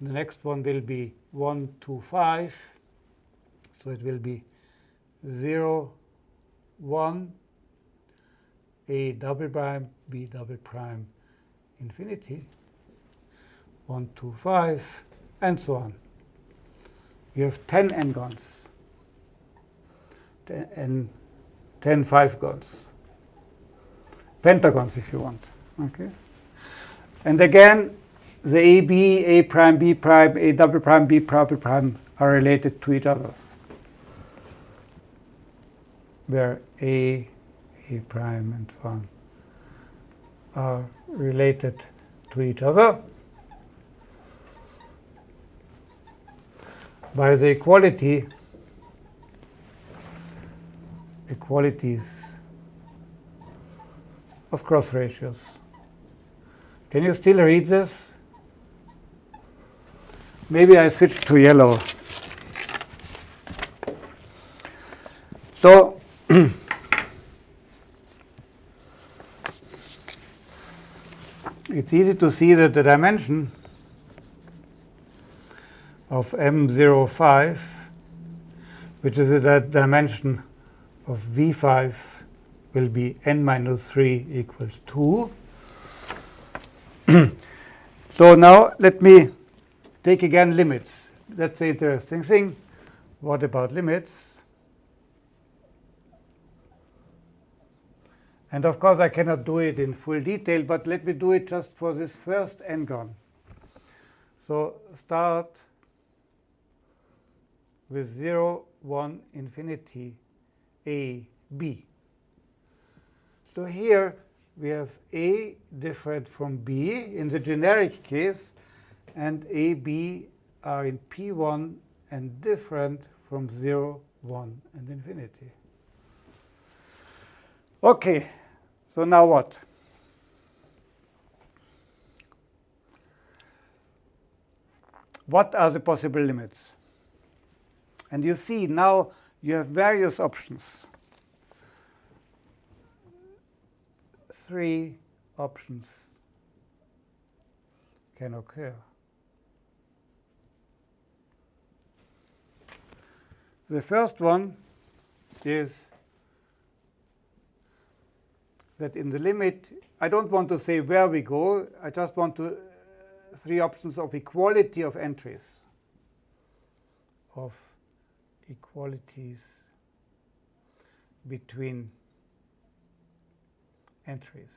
The next one will be 1, 2, 5. So it will be 0, 1, a double prime, b double prime, infinity, 1, 2, 5, and so on. you have 10 n-gons. And 10 5-gons. Pentagons if you want. Okay? And again, the AB, A prime, B prime, A double prime, B double prime are related to each other. Where A, A prime, and so on are related to each other by the equality equalities of cross ratios. Can you still read this? Maybe I switch to yellow. So it's easy to see that the dimension of M05, which is the dimension of V5, will be n minus 3 equals 2. so now let me take again limits. That's the interesting thing. What about limits? And of course, I cannot do it in full detail, but let me do it just for this first n-gon. So start with 0, 1, infinity, a, b. So here we have a different from b in the generic case, and a, b are in p1 and different from 0, 1, and infinity. Okay, so now what? What are the possible limits? And you see now you have various options. Three options can occur. The first one is that in the limit, I don't want to say where we go, I just want to, uh, three options of equality of entries, of equalities between entries.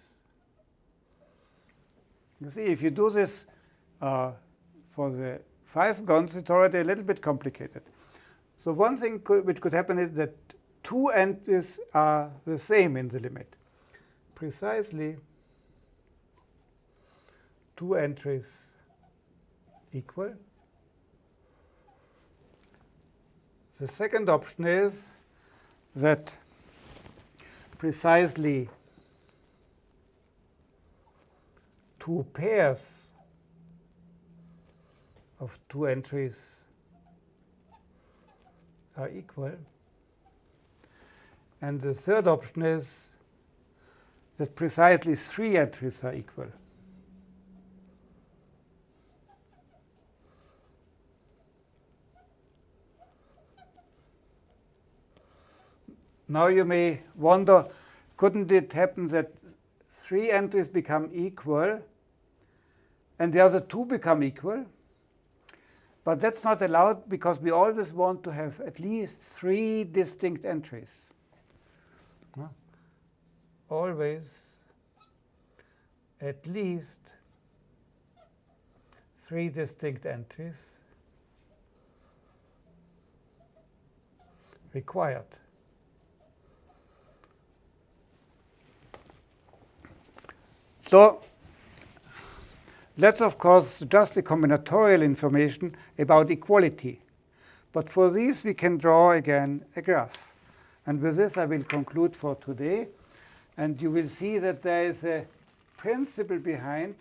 You see, if you do this uh, for the 5-gons, it's already a little bit complicated. So one thing could, which could happen is that two entries are the same in the limit. Precisely two entries equal. The second option is that precisely two pairs of two entries are equal. And the third option is that precisely three entries are equal. Now you may wonder, couldn't it happen that three entries become equal and the other two become equal? But that's not allowed because we always want to have at least three distinct entries. Always at least three distinct entries required. So that's, of course, just the combinatorial information about equality. But for these, we can draw again a graph. And with this, I will conclude for today. And you will see that there is a principle behind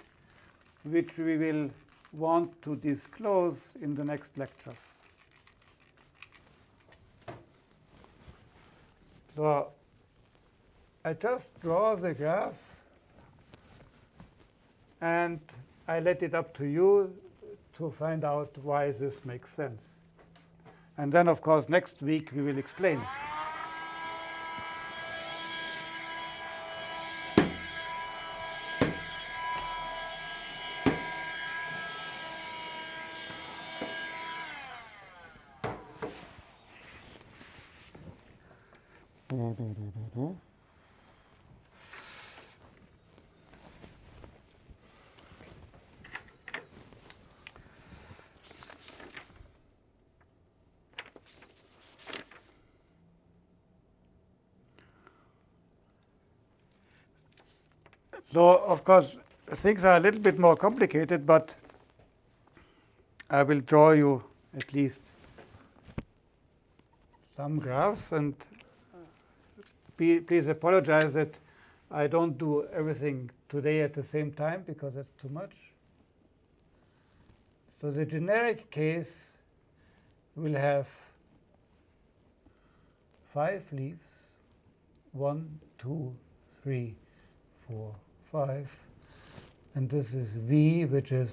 which we will want to disclose in the next lectures. So I just draw the graphs and I let it up to you to find out why this makes sense. And then, of course, next week we will explain. Course, things are a little bit more complicated, but I will draw you at least some graphs and please apologize that I don't do everything today at the same time because that's too much. So the generic case will have five leaves, one, two, three, four, five, and this is V, which is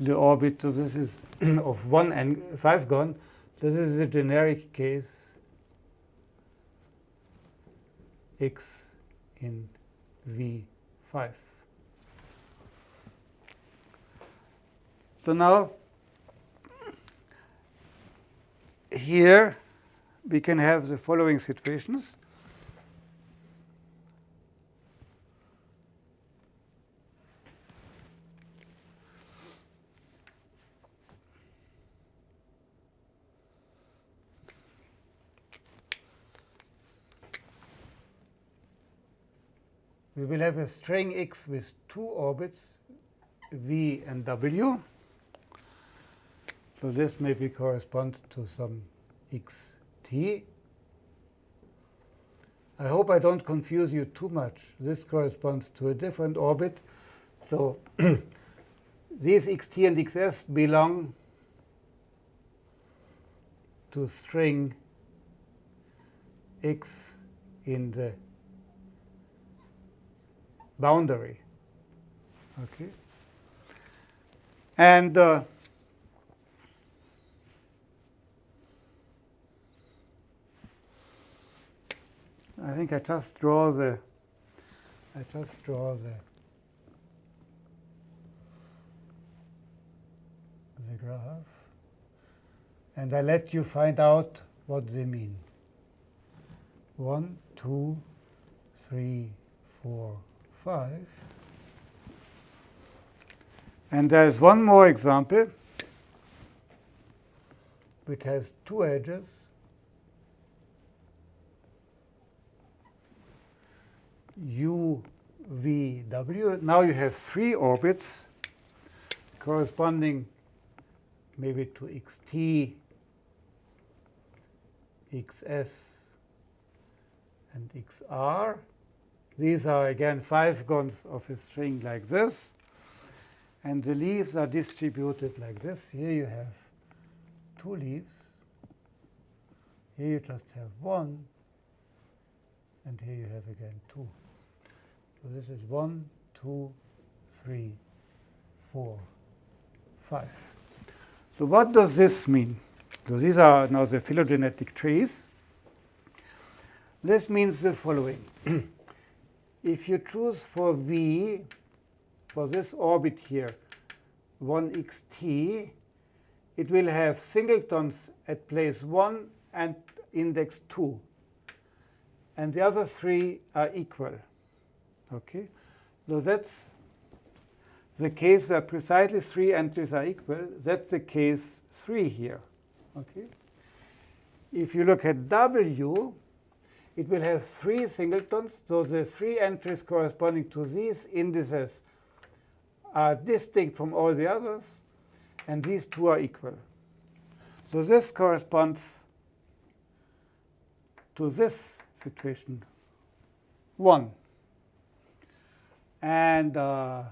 the orbit. So this is of one and 5-gon. This is the generic case x in V5. So now here we can have the following situations. We will have a string x with two orbits, v and w. So this maybe corresponds to some xt. I hope I don't confuse you too much. This corresponds to a different orbit. So these xt and xs belong to string x in the boundary. Okay. And uh, I think I just draw the I just draw the the graph and I let you find out what they mean. One, two, three, four, five. And there's one more example which has two edges. U, v, w. Now you have three orbits corresponding maybe to xt, xs, and xr. These are again 5-gons of a string like this. And the leaves are distributed like this. Here you have two leaves. Here you just have one. And here you have again two. So this is one, two, three, four, five. So what does this mean? So these are now the phylogenetic trees. This means the following. if you choose for V, for this orbit here, 1xt, it will have singletons at place 1 and index 2. And the other three are equal. Okay, so that's the case where precisely three entries are equal. That's the case 3 here. Okay, if you look at W, it will have three singletons. So the three entries corresponding to these indices are distinct from all the others, and these two are equal. So this corresponds to this situation 1. And uh,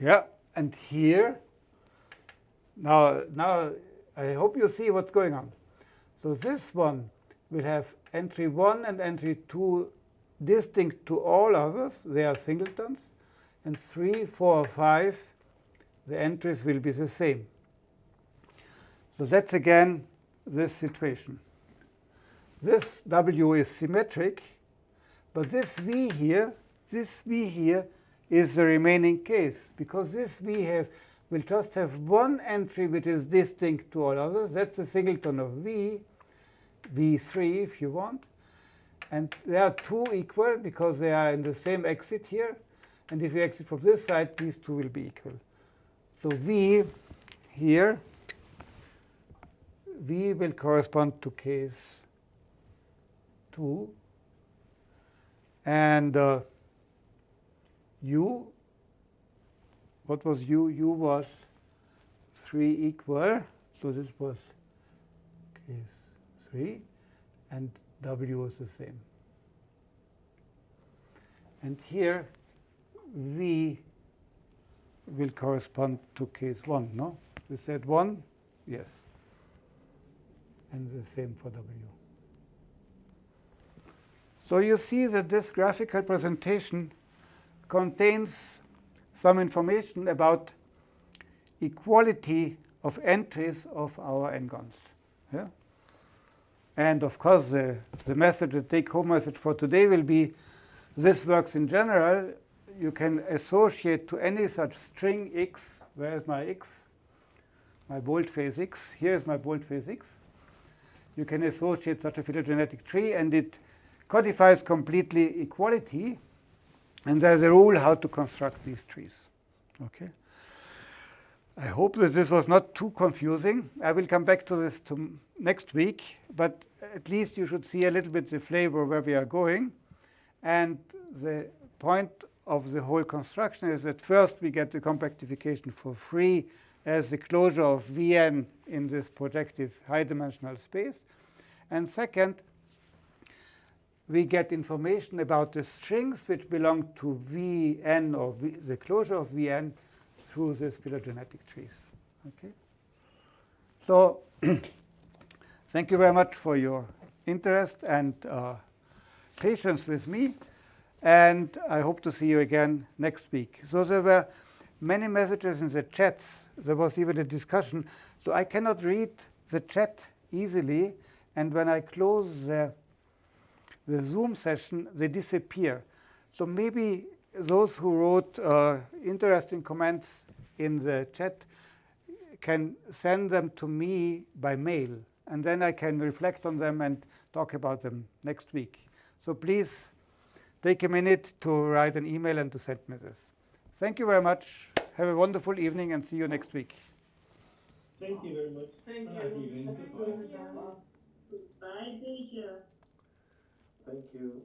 yeah, and here, now, now I hope you see what's going on. So this one will have entry 1 and entry 2 distinct to all others. They are singletons. And 3, 4, 5, the entries will be the same. So that's again this situation. This W is symmetric, but this V here this V here is the remaining case because this V have will just have one entry which is distinct to all others. That's the singleton of V, V3 if you want. And they are two equal because they are in the same exit here. And if you exit from this side, these two will be equal. So V here, V will correspond to case 2. And uh, U, what was U? U was 3 equal. So this was case 3. And W is the same. And here, V will correspond to case 1, no? We said 1? Yes. And the same for W. So you see that this graphical presentation contains some information about equality of entries of our n-gons. Yeah? And of course, the, the message, the take-home message for today will be this works in general. You can associate to any such string x, where is my x? My boldface x. Here is my boldface x. You can associate such a phylogenetic tree, and it codifies completely equality. And there's a rule how to construct these trees. Okay. I hope that this was not too confusing. I will come back to this to next week, but at least you should see a little bit the flavor where we are going. And the point of the whole construction is that first we get the compactification for free as the closure of Vn in this projective high-dimensional space. And second, we get information about the strings which belong to Vn or v, the closure of Vn through these phylogenetic trees. Okay. So thank you very much for your interest and uh, patience with me. And I hope to see you again next week. So there were many messages in the chats. There was even a discussion. So I cannot read the chat easily. And when I close the, the Zoom session, they disappear. So maybe those who wrote uh, interesting comments in the chat can send them to me by mail. And then I can reflect on them and talk about them next week. So please take a minute to write an email and to send me this. Thank you very much. Have a wonderful evening and see you next week. Thank you very much. Thank Have a nice you. evening. Thank you. Bye, teacher. Thank you.